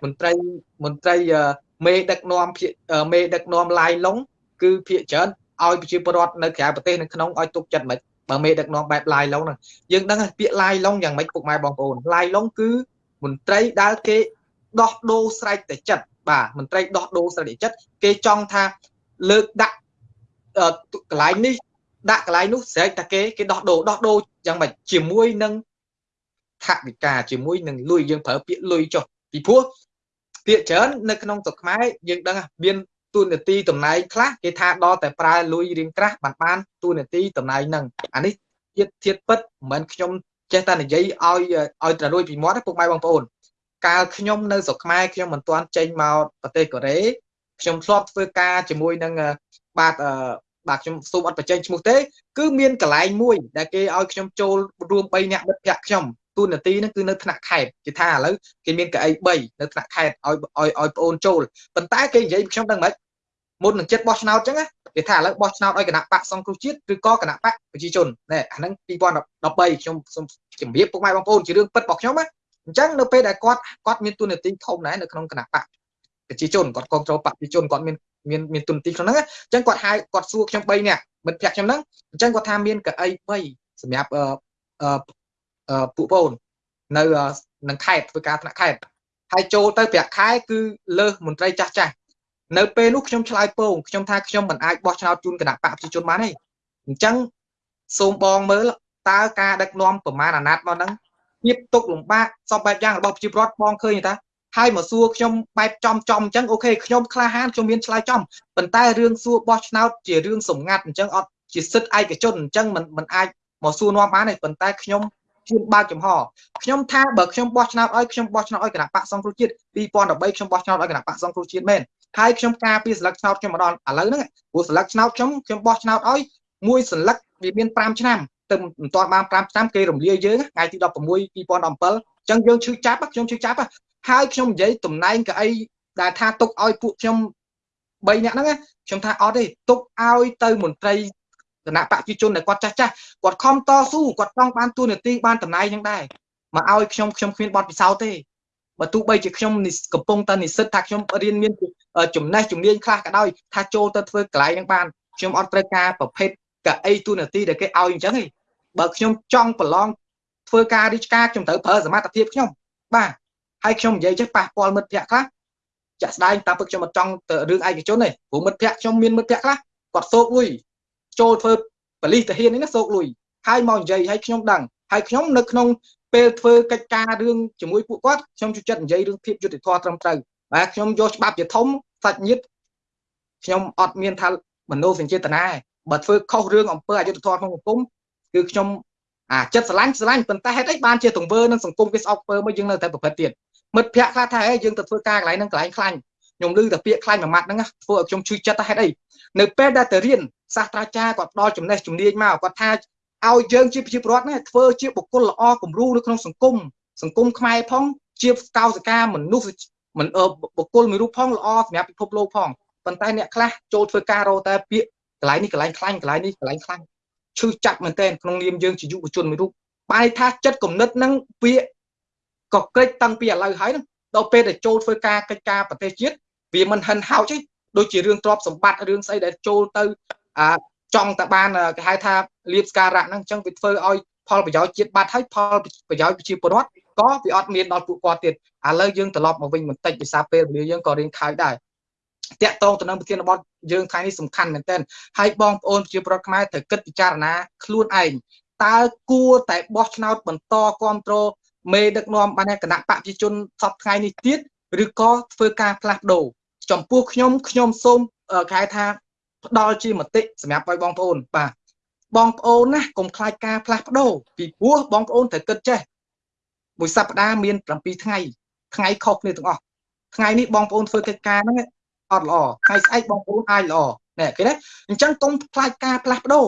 មន្ត្រីមន្ត្រីមេដឹកនាំមេដឹកនាំឡាយឡុងគឺភាកច្រើនឲ្យប្រជាពលរដ្ឋនៅក្រៅប្រទេសនៅក្នុងឲ្យទុកចិត្តមិនបើមេដឹកនាំបែបឡាយឡុងហ្នឹងយើងដឹងពាក្យឡាយឡុងយ៉ាងម៉េចពុកម៉ែបងប្អូនឡាយឡុងគឺ មន្ត្រីដែលគេដោះដូរស្រែកតែចិត្តបាទមន្ត្រីដោះដូរស្រែកតែចិត្តគេចង់ថាលើកដាក់កន្លែងនេះដាក់កន្លែងនោះស្រែកតែគេគេដោះដូរដោះដូរយ៉ាងម៉េចជាមួយនឹងថវិកាជាមួយនឹងលុយយើងប្រើពាក្យលុយចុះពីព្រោះពាក្យច្រើននៅក្នុងស្រុកខ្មែរយើងដឹងមានទូនាទីតំណែងខ្លះគេថាដល់តែប្រើលុយរៀងក្រាស់បានបានទូនាទីតំណែងហ្នឹងអានេះទៀតទៀតពិតមិនមែនខ្ញុំ ចេះតែនិយាយឲ្យឲ្យត្រួយពីមាត់ពុកម៉ែបងប្អូនកាលខ្ញុំនៅស្រុកខ្មែរខ្ញុំមិនទាន់ចេញមកប្រទេសកូរ៉េខ្ញុំធ្លាប់ធ្វើការជាមួយនឹងបាទបាទខ្ញុំសូមអត់បញ្ចេញឈ្មោះទេ គឺមានកន្លែងមួយ ដែលគេឲ្យខ្ញុំចូលរួម3នាក់មិត្តភ័ក្ដិខ្ញុំទូនាទីហ្នឹងគឺនៅថ្នាក់ខេត្តគេថាឥឡូវគេមានកៅអី3នៅថ្នាក់ខេត្តឲ្យឲ្យឲ្យប្អូនចូលប៉ុន្តែគេនិយាយខ្ញុំដឹងមិនមុននឹងចិត្តបោះឆ្នោតអញ្ចឹង គេថាឥឡូវបោះឆ្នោតឲ្យគណៈបកសង្គ្រោះជាតិឬក៏គណៈបកប្រជាជនណែអាហ្នឹង2013ខ្ញុំសូមជម្រាបពុកម៉ែបងប្អូនជារឿងពិតរបស់ខ្ញុំណាអញ្ចឹងនៅពេលដែលគាត់គាត់មានទូនាទីធំដែរនៅក្នុងគណៈបកប្រជាជនគាត់គ្រប់គ្រងបកប្រជាជនគាត់មានមានមានទូនាទីក្នុងហ្នឹងអញ្ចឹងគាត់ហៅគាត់សួរខ្ញុំ3នាក់មិត្តភក្តិខ្ញុំហ្នឹងអញ្ចឹងគាត់ថាមានកៅអី3សម្រាប់អឺពួកបងនៅនឹងខេត្តធ្វើការថ្នាក់ខេត្តហើយចូលទៅប្រាក់ខែគឺលើសមន្ត្រីចាស់ចាស់ នៅពេលនោះខ្ញុំឆ្លើយពងខ្ញុំថាខ្ញុំមិនអាចបោះឆ្នោតជូនគណៈបកប្រជាជនបានទេអញ្ចឹងសូមបងមើលតើការដឹកនាំប្រមាណអាណត្តិមកហ្នឹងភាពទុកលំបាកសពបែបយ៉ាងរបស់ប្រជាពលរដ្ឋបងឃើញថាហើយមកសួរខ្ញុំបែបចំចំអញ្ចឹងអូខេខ្ញុំក្លាហានខ្ញុំមានឆ្លើយចំប៉ុន្តែរឿងសួរបោះឆ្នោតជារឿងសម្ងាត់អញ្ចឹងអត់ជាសិទ្ធិឯកជនអញ្ចឹងមិនមិនអាចមកសួរនាំបានទេប៉ុន្តែខ្ញុំ ជឿនបើកចំហខ្ញុំថាបើខ្ញុំបោះឆ្នោតឲ្យខ្ញុំបោះឆ្នោតឲ្យគណៈបកសង្គ្រោះជាតិ2013ខ្ញុំបោះឆ្នោតឲ្យគណៈបកសង្គ្រោះជាតិមែនហើយខ្ញុំការពីស្លឹកឆ្នោតខ្ញុំម្ដងឥឡូវហ្នឹងព្រោះស្លឹកឆ្នោតខ្ញុំខ្ញុំបោះឆ្នោតឲ្យមួយស្លឹកវាមាន5ឆ្នាំទៅមិនទាន់បាន5ឆ្នាំគេរំលាយយើងថ្ងៃទី16 2017អញ្ចឹងយើងឈឺចាប់ខ្ញុំឈឺចាប់ហើយខ្ញុំនិយាយតំណែងកៅអីដែលថាទុកឲ្យពួកខ្ញុំ3នាក់ហ្នឹងខ្ញុំថាអត់ទេទុកឲ្យទៅមន្ត្រី គណៈបព្វជិជនដែលគាត់ចាស់ចាស់គាត់ខំតស៊ូគាត់ចង់បានទូនាទីបានតំណែងហ្នឹងដែរមកឲ្យខ្ញុំខ្ញុំគ្មានបទពិសោធន៍ទេបើទោះបីជាខ្ញុំកំពុងតែនិស្សិតថាខ្ញុំរៀនមានចំណេះជំនាញខ្លះក៏ដោយថាចូលទៅធ្វើកន្លែងហ្នឹងបានខ្ញុំអត់ត្រូវការប្រភេទកៅអីទូនាទីដែលគេឲ្យអញ្ចឹងទេបើខ្ញុំចង់ប្រឡងធ្វើការរាជការខ្ញុំត្រូវប្រើសមត្ថភាពខ្ញុំបាទហើយខ្ញុំនិយាយចេះប៉ះពាល់មិត្តភ័ក្ដិខ្លះចាក់ស្ដែងតាមពិតខ្ញុំអត់ចង់ទៅរឿងឯកជនទេព្រោះមិត្តភ័ក្ដិខ្ញុំមានមិត្តភ័ក្ដិខ្លះគាត់សោកលុយ ចូលធ្វើបលិសទាហាននេះណាសោកលុយហើយមកនិយាយឲ្យខ្ញុំដឹងហើយខ្ញុំនៅក្នុងពេលធ្វើកិច្ចការរឿងជាមួយពួកគាត់ខ្ញុំជួយចិត្តនិយាយរឿងភាពយុត្តិធម៌ត្រឹមត្រូវបាទខ្ញុំយកច្បាប់ជាធំសាច់ញាតិខ្ញុំអត់មានថាមនោសញ្ចេតនាបើធ្វើខុសរឿងអំពើអយុត្តិធម៌ក្នុងសង្គមគឺខ្ញុំអាចិត្តស្រឡាញ់ស្រឡាញ់ប៉ុន្តែហេតុអីបានជាទង្វើនឹងសង្គមវាស្អប់ពើមកយើងនៅតែប្រព្រឹត្តទៀតមិត្តភ័ក្ដិខ្លះថាហេយើងទៅធ្វើការកន្លែងហ្នឹងកន្លែងខ្លាញ់ខ្ញុំឮតែពាក្យខ្លាញ់មួយម៉ាត់ហ្នឹងធ្វើឲ្យខ្ញុំឈឺចិត្តហេតុអីនៅពេលដែលទៅរៀន សាស្ត្រាចារ្យគាត់ផ្ដល់ចំណេះជំនាញមកគាត់ថាឲ្យយើងជាប្រជាពលរដ្ឋណាធ្វើជាបុគ្គលល្អគំរូនៅក្នុងសង្គមសង្គមខ្មែរផង ជាកោសិកាមនុស្សមិនបុគ្គលមួយរូបផងល្អសម្រាប់ពិភពលោកផងប៉ុន្តែអ្នកខ្លះចូលធ្វើការរោតែពាក្យកន្លែងនេះកន្លែងខ្លាញ់កន្លែងនេះកន្លែងខ្លាញ់ឈឺចាប់មែនទែនក្នុងនាមយើងជាយុវជនមួយរូបបាយថាចិត្តគំនិតហ្នឹងវាក៏ក្រិចតាំងពីឥឡូវហើយហ្នឹងដល់ពេលដែលចូលធ្វើការកិច្ចការប្រទេសជាតិវាមិនហិនហោចទេដូចជារឿងទ្រព្យសម្បត្តិរឿងស្អីដែលចូលទៅ អាចង់តែបានគេហៅថាលៀបស្ការៈហ្នឹងអញ្ចឹងវាធ្វើឲ្យផលប្រយោជន៍ជាតិបាត់ហើយផលប្រយោជន៍ប្រជាពលរដ្ឋក៏វាអត់មានដល់ពួកគាត់ទៀតឥឡូវយើងត្រឡប់មកវិញបន្តិចភាសាពេលវេលាយើងក៏រៀងខើចដែរតាក់តងទៅនឹងប្រធានបទយើងថ្ងៃនេះសំខាន់មែនទែនហើយបងប្អូនប្រជាពលរដ្ឋខ្មែរត្រូវគិតពិចារណាខ្លួនឯងតើគួរតែបោះឆ្នោតបន្តគ្រប់គ្រងមេដឹកនាំបានគណៈបកប្រជាជនសពថ្ងៃនេះទៀតឬក៏ធ្វើការផ្លាស់ប្ដូរចំពោះខ្ញុំខ្ញុំសូមគេហៅថា ផ្ដល់ជាមតិសម្រាប់ឲ្យបងប្អូនបាទបងប្អូនណាកុំខ្លាចការផ្លាស់ប្ដូរពីព្រោះបងប្អូនត្រូវគិតចេះមួយសប្តាហ៍មាន7ថ្ងៃថ្ងៃខុសគ្នាទាំងអស់ថ្ងៃនេះបងប្អូនធ្វើកិច្ចការហ្នឹងអត់ល្អថ្ងៃស្អែកបងប្អូនអាចល្អណែគេណាអញ្ចឹងកុំខ្លាចការផ្លាស់ប្ដូរ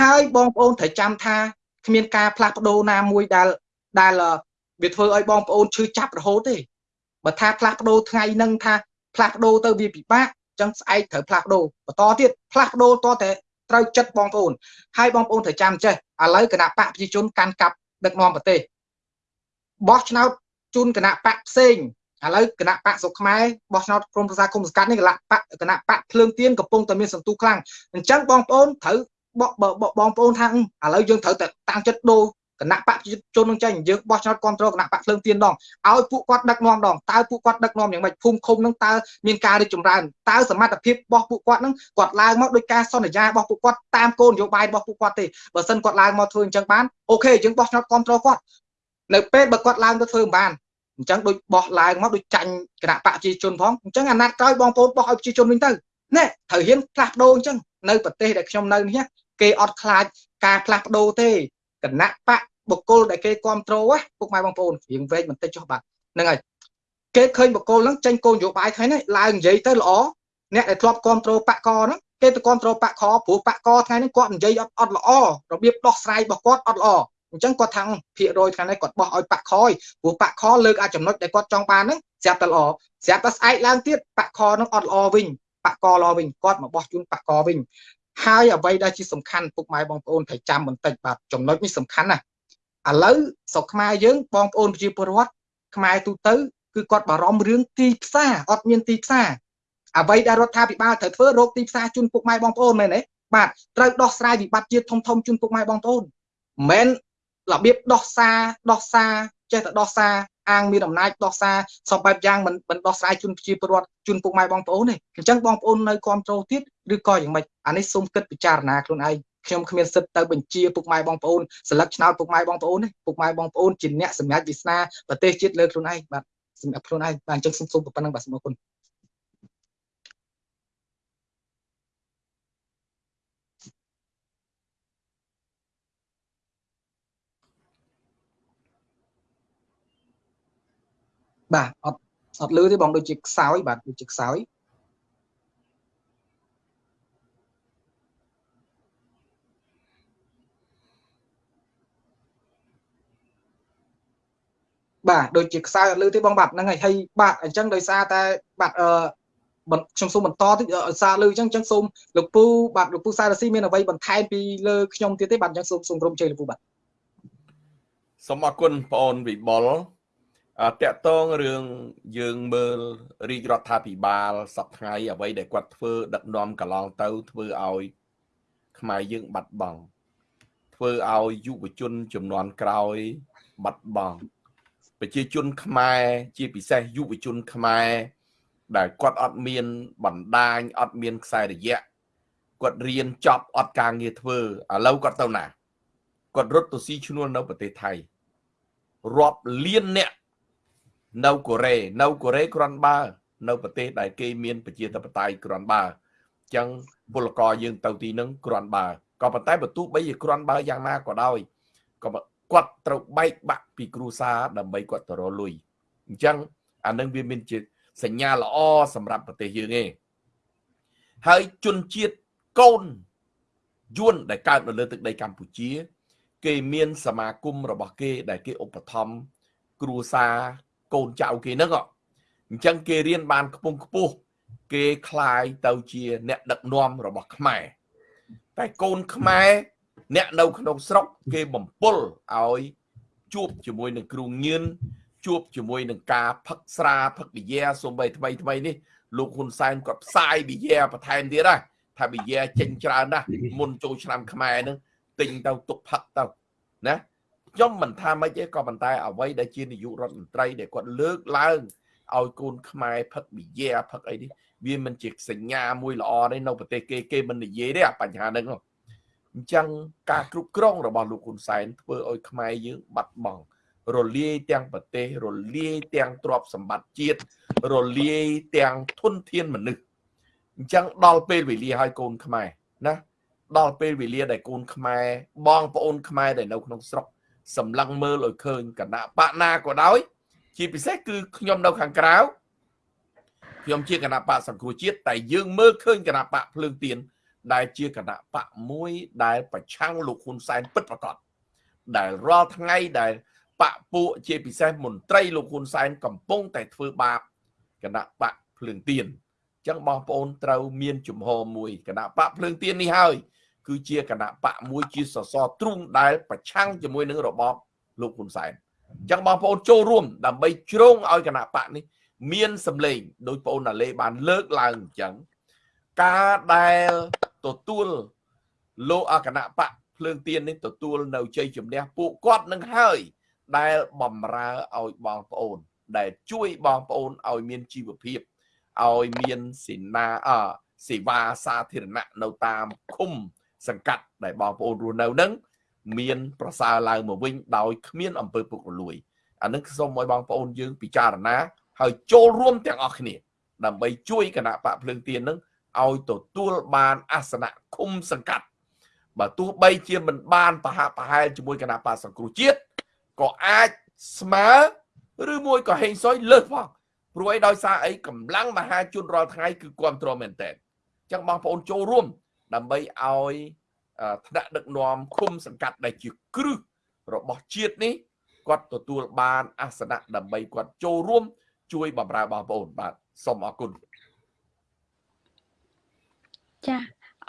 ហើយបងប្អូនត្រូវចាំថាគ្មានការផ្លាស់ប្ដូរណាមួយដែលដែលវាធ្វើឲ្យបងប្អូនឈឺចាប់រហូតទេបើថាផ្លាស់ប្ដូរថ្ងៃហ្នឹងថាផ្លាស់ប្ដូរទៅវាពិបាកអញ្ចឹងស្អែកត្រូវផ្លាស់ប្ដូរបន្តទៀតផ្លាស់ប្ដូរតតែត្រូវចិត្តបងប្អូនហើយបងប្អូនត្រូវចាំចេះឥឡូវគណៈបកប្រជាជនកាន់កាប់ដឹកនាំប្រទេសបោះឆ្នោតជូនគណៈបកផ្សេងឥឡូវគណៈបកសុកខ្មែរបោះឆ្នោតក្រុមប្រឹក្សាគុំសង្កាត់នេះគណៈបកគណៈបកភ្លើងទៀនកំពុងតែមានសន្ទុះខ្លាំងអញ្ចឹងបងប្អូនត្រូវបងប្អូនថាឥឡូវយើងត្រូវតែតាំងចិត្តដូរ គណៈបកជននឹងចេញយើងបោះឆ្នោតគ្រប់គ្រងគណៈបកភ្លើងទៀនដងឲ្យពួកគាត់ដឹកនាំដងតើពួកគាត់ដឹកនាំយ៉ាងម៉េចភូមិឃុំនឹងតើមានការរីកចម្រើនតើសមត្ថភាពរបស់ពួកគាត់នឹងគាត់ឡើងមកដោយការសន្យារបស់ពួកគាត់តាមគោលនយោបាយរបស់ពួកគាត់ទេបើសិនគាត់ឡើងមកធ្វើអញ្ចឹងបានអូខេយើងបោះឆ្នោតគ្រប់គ្រងគាត់នៅពេលបើគាត់ឡើងទៅធ្វើមិនបានអញ្ចឹងដូចបោះឡើងមកដូចចាញ់គណៈបកប្រជាជនផងអញ្ចឹងអាណត្តិក្រោយបងប្អូនបោះឲ្យប្រជាជនវិញទៅណែត្រូវហ៊ានផ្លាស់ប្ដូរអញ្ចឹងនៅប្រទេសដែលខ្ញុំនៅនេះគេអត់ខ្លាចការផ្លាស់ប្ដូរទេ គណៈបកបុគ្គលដែលគេគ្រប់គ្រងពុកម៉ែបងប្អូនរៀងវែងបន្តិចចុះបាទហ្នឹងហើយគេឃើញបុគ្គលហ្នឹងចេញគោលនយោបាយថ្ងៃនេះឡើងនិយាយទៅល្អអ្នកដែលធ្លាប់គ្រប់គ្រងបកកហ្នឹងគេទៅគ្រប់គ្រងបកខព្រោះបកកថ្ងៃនេះគាត់និយាយអត់អត់ល្អរបៀបដោះស្រាយរបស់គាត់អត់ល្អអញ្ចឹងគាត់ថាំងភាគរយថ្ងៃនេះគាត់បោះឲ្យបាក់ខយព្រោះបាក់ខលើកអាចចំណុចដែលគាត់ចង់បានហ្នឹងស្រាប់តែល្អស្រាប់តែស្អែកឡើងទៀតបាក់ខហ្នឹងអត់ល្អវិញបាក់កល្អវិញគាត់មកបោះជូនបាក់កវិញ ហើយអ្វីដែលជាសំខាន់ពុកម៉ែបងប្អូនត្រូវចាំបន្តិចបាទចំណុចនេះសំខាន់ណាឥឡូវស្រុកខ្មែរយើងបងប្អូនប្រជាពលរដ្ឋខ្មែរទូទៅគឺគាត់បារម្ភរឿងទីផ្សារអត់មានទីផ្សារអ្វីដែលរដ្ឋាភិបាលត្រូវធ្វើរកទីផ្សារជូនពុកម៉ែបងប្អូនមែនទេបាទត្រូវដោះស្រាយវិបត្តិជាតិធំធំជូនពុកម៉ែបងប្អូនមិនមែនរបៀបដោះសារដោះសារ ចេះតែដោះសារអាងមានអំណាចដោះសារសពបែបយ៉ាងមិនមិនដោះស្រាយជូនប្រជាពលរដ្ឋជូនពុកម៉ែបងប្អូនទេអញ្ចឹងបងប្អូននៅគ្រប់គ្រងទៀតឬក៏យ៉ាងម៉េចអានេះសូមគិតពិចារណាខ្លួនឯងខ្ញុំគ្មានសិទ្ធទៅបញ្ជាពុកម៉ែបងប្អូនសិលឹកឆ្នោតពុកម៉ែបងប្អូនទេពុកម៉ែបងប្អូនជាអ្នកសម្រាប់វាសនាប្រទេសជាតិលើខ្លួនឯងបាទសម្រាប់ខ្លួនឯងបាទអញ្ចឹងសូមសូមប៉ុណ្្នឹងបាទសូមអរគុណ បាទអត់អត់លឺទេបងដូចជាខ្សោយបាទដូចជាខ្សោយបាទដូចជាខ្សោយអត់លឺទេបងបាទហ្នឹងហើយហើយបាទអញ្ចឹងដោយសារតែបាទអឺខ្ញុំសូមបន្តតិចសារលើអញ្ចឹងអញ្ចឹងសូមលោកពូបាទលោកពូសារស៊ីមានអ្វីបន្ថែមពីលើខ្ញុំទៀតទេបាទអញ្ចឹងសូមសូមក្រុមជ័យលោកពូបាទសូមអរគុណបងអូនវិបុល តកតងរឿងយើងមើលរាជរដ្ឋាភិបាលសប្ថ្ងៃអ្វីដែលគាត់ធ្វើ ដឹកនាំកន្លងទៅធ្វើឲ្យ ខ្មែរយើងបាត់បង់ធ្វើឲ្យយុវជនចំនួនក្រោយបាត់បង់ប្រជាជនខ្មែរជាពិសេសយុវជនខ្មែរដែលគាត់អត់មានបណ្ដាញអត់មានខ្សែរយៈគាត់រៀនចប់អត់ការងារធ្វើឥឡូវគាត់ទៅណាគាត់រត់ទៅស៊ីឈ្នួលនៅប្រទេសថៃរាប់លានអ្នក នៅកូរ៉េនៅកូរ៉េគ្រាន់បើនៅប្រទេសដែលគេមានប្រជាធិបតេយ្យគ្រាន់បើអញ្ចឹងពលករយើងទៅទីនឹងគ្រាន់បើក៏ប៉ុន្តែបើទោះបីជាគ្រាន់បើយ៉ាងណាក៏ដោយក៏គាត់ត្រូវបែកបាក់ពីគ្រួសារដើម្បីគាត់ទៅរលុយអញ្ចឹងអានឹងវាមានជាសញ្ញាល្អសម្រាប់ប្រទេសយើងឯងហើយជនជាតិកូនយួនដែលកើតនៅលើទឹកដីកម្ពុជា គេមានសមាគមរបស់គេដែលគេឧបត្ថម្ភគ្រួសារ កូនចៅគេហ្នឹងអញ្ចឹងគេរៀនបានខ្ពង់ខ្ពស់គេคลายទៅជាអ្នកដឹកនាំរបស់ខ្មែរតែកូនខ្មែរអ្នកនៅក្នុងស្រុកគេបំពល់ឲ្យជួបជាមួយនឹងគ្រូញៀនជួបជាមួយនឹងការផឹកស្រាផឹកប៊ីយ៉ាសំបីថ្មីថ្មីនេះលោកហ៊ុនសែនគាត់ផ្សាយប៊ីយ៉ាបន្ថែមទៀតណាថាប៊ីយ៉ាចេញច្រើនណាស់មុនចូលឆ្នាំខ្មែរនឹងទិញទៅទុកផឹកទៅណា ខ្ញុំមិនថាម៉េចទេក៏ប៉ុន្តែអ្វីដែលជានាយករដ្ឋមន្ត្រីដែលគាត់លើកឡើងឲ្យកូនខ្មែរផឹកប៊ីយ៉ាផឹកអីនេះវាមិនជាសញ្ញាមួយល្អទេនៅប្រទេសគេគេមិននិយាយទេអាបញ្ហាហ្នឹងអញ្ចឹងការគ្រប់គ្រងរបស់លោកហ៊ុនសែនធ្វើឲ្យខ្មែរយើងបាត់បង់រលាយទាំងប្រទេសរលាយទាំងទ្រព្យសម្បត្តិជាតិរលាយទាំងធនធានមនុស្សអញ្ចឹងដល់ពេលវេលាឲ្យកូនខ្មែរណាដល់ពេលវេលាដែលកូនខ្មែរបងប្អូនខ្មែរដែលនៅក្នុងស្រុក សម្លឹងមើលឲ្យឃើញគណៈបកណាក៏ដោយ ជាពិសេសគឺខ្ញុំនៅខាងក្រៅខ្ញុំជាគណៈបកសង្គ្រោះជាតិតែយើងមើលឃើញគណៈបកភ្លើងទៀនដែលជាគណៈបកមួយដែលប្រឆាំងលោកហ៊ុនសែនពិតប្រាកដដែលរាល់ថ្ងៃដែលបកពួកជាពិសេសមន្ត្រីលោកហ៊ុនសែនកំពុងតែធ្វើបាបគណៈបកភ្លើងទៀនអញ្ចឹងបងប្អូនត្រូវមានជំហរមួយគណៈបកភ្លើងទៀននេះហើយ គឺជាគណៈបកមួយជាសសរទ្រូងដែលប្រឆាំងជាមួយនឹងរបបលោកហ៊ុនសែនអញ្ចឹងបងប្អូនចូលរួម ដើម្បីជ្រងឲ្យគណៈបកនេះ មានសម្លេងដោយបងអូនណាលេបានលើកឡើងអញ្ចឹងការដែលទទួលលោកអគណៈបកភ្លើងទៀននេះទទួលនៅជ័យជំនះពួកគាត់នឹងហើយដែលបំរើឲ្យបងប្អូន ដែលជួយបងប្អូនឲ្យមានជីវភាពឲ្យមានសេនាអសេវាសាធារណៈនៅតាមឃុំ សង្កាត់ដែលបងប្អូនរស់នៅនឹងមាន ប្រសើរឡើងមកវិញដោយគ្មានអំពើពុករលួយអានឹងសូមឲ្យបងប្អូនយើងពិចារណា ហើយចូលរួមទាំងអស់គ្នា ដើម្បីជួយគណៈបកភ្លើងទៀននឹងឲ្យទទួលបានអាសនៈឃុំសង្កាត់បើទោះបីជាមិនបានប្រហាក់ប្រហែលជាមួយគណៈបកសង្គ្រោះជាតិក៏អាចស្មើឬមួយក៏ហេងសុយលើសផងព្រោះអីដោយសារអីកម្លាំងមហាជនរាល់ថ្ងៃគឺគ្រប់គ្រងមែនតើអញ្ចឹងបងប្អូនចូលរួម ដើម្បីឲ្យថ្នាក់ដឹកនាំឃុំសង្កាត់ដែលជាគ្រឹះរបស់ជាតិនេះគាត់ទទួលបានអាសនៈដើម្បីគាត់ចូលរួម ជួយបម្រើបងប្អូនបាទសូមអរគុណចា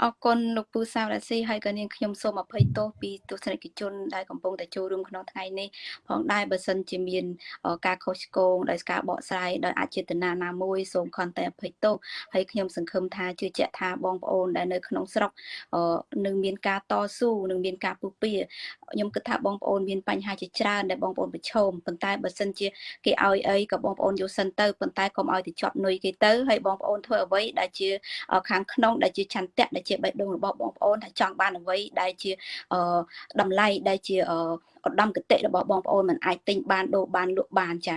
អរគុណលោកពូសាវរាស៊ីហើយក៏នាងខ្ញុំសូមអភ័យទោសពីទស្សនិកជនដែលកំពុងតែចូលរួមក្នុងថ្ងៃនេះផងដែរបើសិនជាមាន ការខុសឆ្គងដោយការបកស្រាយដោយអចេតនាណាមួយសូមខន្តីអភ័យទោសហើយខ្ញុំសង្ឃឹមថាជឿជាក់ថាបងប្អូនដែលនៅក្នុងស្រុកនឹងមានការតស៊ូនឹងមានការពុះពៀខ្ញុំគិតថាបងប្អូនមានបញ្ហាជាច្រើនដែលបងប្អូនប្រឈមប៉ុន្តែបើសិនជាគេឲ្យអីក៏បងប្អូនយកសិនទៅប៉ុន្តែកុំឲ្យទៅជាប់នុយគេទៅហើយបងប្អូនធ្វើអ្វីដែលជាខាងក្នុងដែលជាឆន្ទៈដែលជាបេះដូងរបស់បងប្អូនថាចង់បានអ្វីដែលជាតម្លៃដែលជាឧត្តមគតិរបស់បងប្អូនមិនអាចទិញបានដូរបានលក់បានចា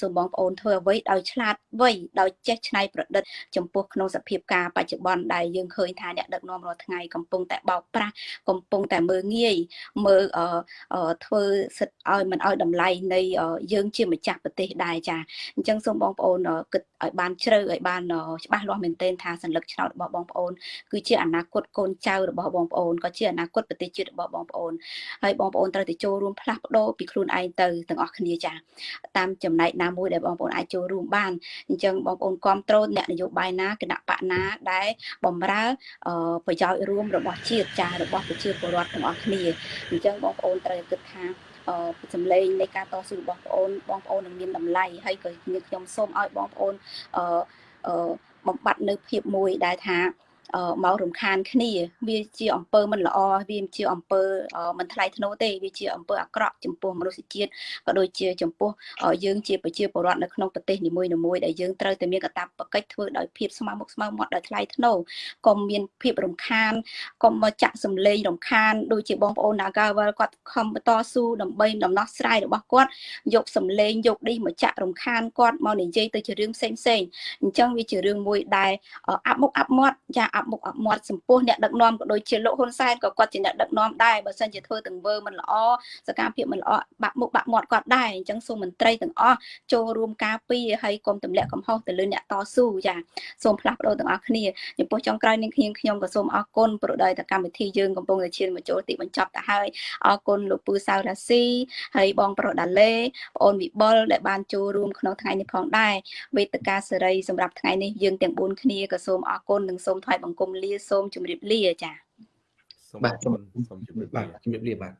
សូមបងប្អូនធ្វើអ្វីដោយឆ្លាតវៃដោយចេះច្នៃប្រឌិតចំពោះក្នុងសភាពការបច្ចុប្បន្នដែលយើងឃើញថាអ្នកដឹកនាំរាល់ថ្ងៃកំពុងតែបោកប្រាស់កំពុងតែមើងងាយមើលធ្វើសិទ្ធឲ្យមិនឲ្យតម្លៃនៃយើងជាម្ចាស់ប្រទេសដែរចាអញ្ចឹងសូមបងប្អូនគិតឲ្យបានជ្រៅឲ្យបានច្បាស់លាស់មែនទែនថាសัญลักษณ์ឆ្នោតរបស់បងប្អូនគឺជាអនាគតកូនចៅរបស់បងប្អូនក៏ជាអនាគតប្រទេសជាតិរបស់បងប្អូនហើយបងប្អូនត្រូវតែចូល លចូលរួមផ្លាស់ប្ដូរពីខ្លួនឯងទៅទាំងអស់គ្នាចាតាមចំណែកណាមួយដែលបងប្អូនអាចចូលរួមបានអញ្ចឹងបងប្អូនគ្រប់គ្រងអ្នកនយោបាយណាគណៈបកណាដែលបំរើប្រយោជន៍រួមរបស់ជាតិចារបស់ប្រជាពលរដ្ឋទាំងអស់គ្នាអញ្ចឹងបងប្អូនត្រូវគិតថាអឺសម្លេងនៃការតស៊ូរបស់បងប្អូនបងប្អូននឹងមានតម្លៃហើយក៏ខ្ញុំសូមឲ្យបងប្អូនអឺបំបត្តិនៅភាពមួយដែលថា មករំខានគ្នា វាជាអំពើមិនល្អវាជាអំពើមិនថ្លៃថ្នូរទេវាជាអំពើអាក្រក់ចំពោះមនុស្សជាតិក៏ដូចជាចំពោះយើងជាប្រជាពលរដ្ឋនៅក្នុងប្រទេសនីមួយៗដែលយើងត្រូវតែមានកាតព្វកិច្ចធ្វើដោយភាពស្មៅមុខស្មៅមាត់ដោយថ្លៃថ្នូរកុំមានភាពរំខានកុំមកចាក់សម្លេងរំខានដូចជាបងប្អូន Nagawal គាត់ខំបន្តស៊ូដើម្បីដំណោះស្រាយរបស់គាត់យកសម្លេងយកឌីសមកចាក់រំខានគាត់មកនិយាយទៅជារឿងផ្សេងផ្សេងអញ្ចឹងវាជារឿងមួយដែលអាប់មុខអាប់មាត់ចាអាប់មុខអាប់មាត់ចំពោះអ្នកដឹកនាំក៏ដូចជាលោកហ៊ុនសែនក៏គាត់ជាអ្នកដឹកនាំដែរបើសិនជាធ្វើទាំងវើមិនល្អសកម្មភាពមិនល្អបាក់មុខបាក់មាត់គាត់ដែរអញ្ចឹងសូមមន្ត្រីទាំងអស់ចូលរួមការពារហើយកុំទម្លាក់កំហុសទៅលើអ្នកតស៊ូចាសូមផ្លាស់ប្ដូរទាំងអស់គ្នាចំពោះចុងក្រោយនេះខ្ញុំខ្ញុំក៏សូមអរគុណប្រដៅតកម្មវិធីយើងកំពុងតែឈានមកចូលទីបញ្ចប់ទៅហើយអរគុណលោកពូសៅរ៉ាស៊ីហើយបងប្រុសដាឡេបងអូនវិបុលដែលបានចូលរួមក្នុងថ្ងៃនេះផងដែរវេទិកាសេរីសម្រាប់ថ្ងៃនេះយើងទាំង4គ្នាក៏សូមអរគុណនិងសូមថ្លែងបង្គំលាសូមជម្រាបលាចា៎បាទសូមជម្រាបលាបាទជម្រាបលាបាទ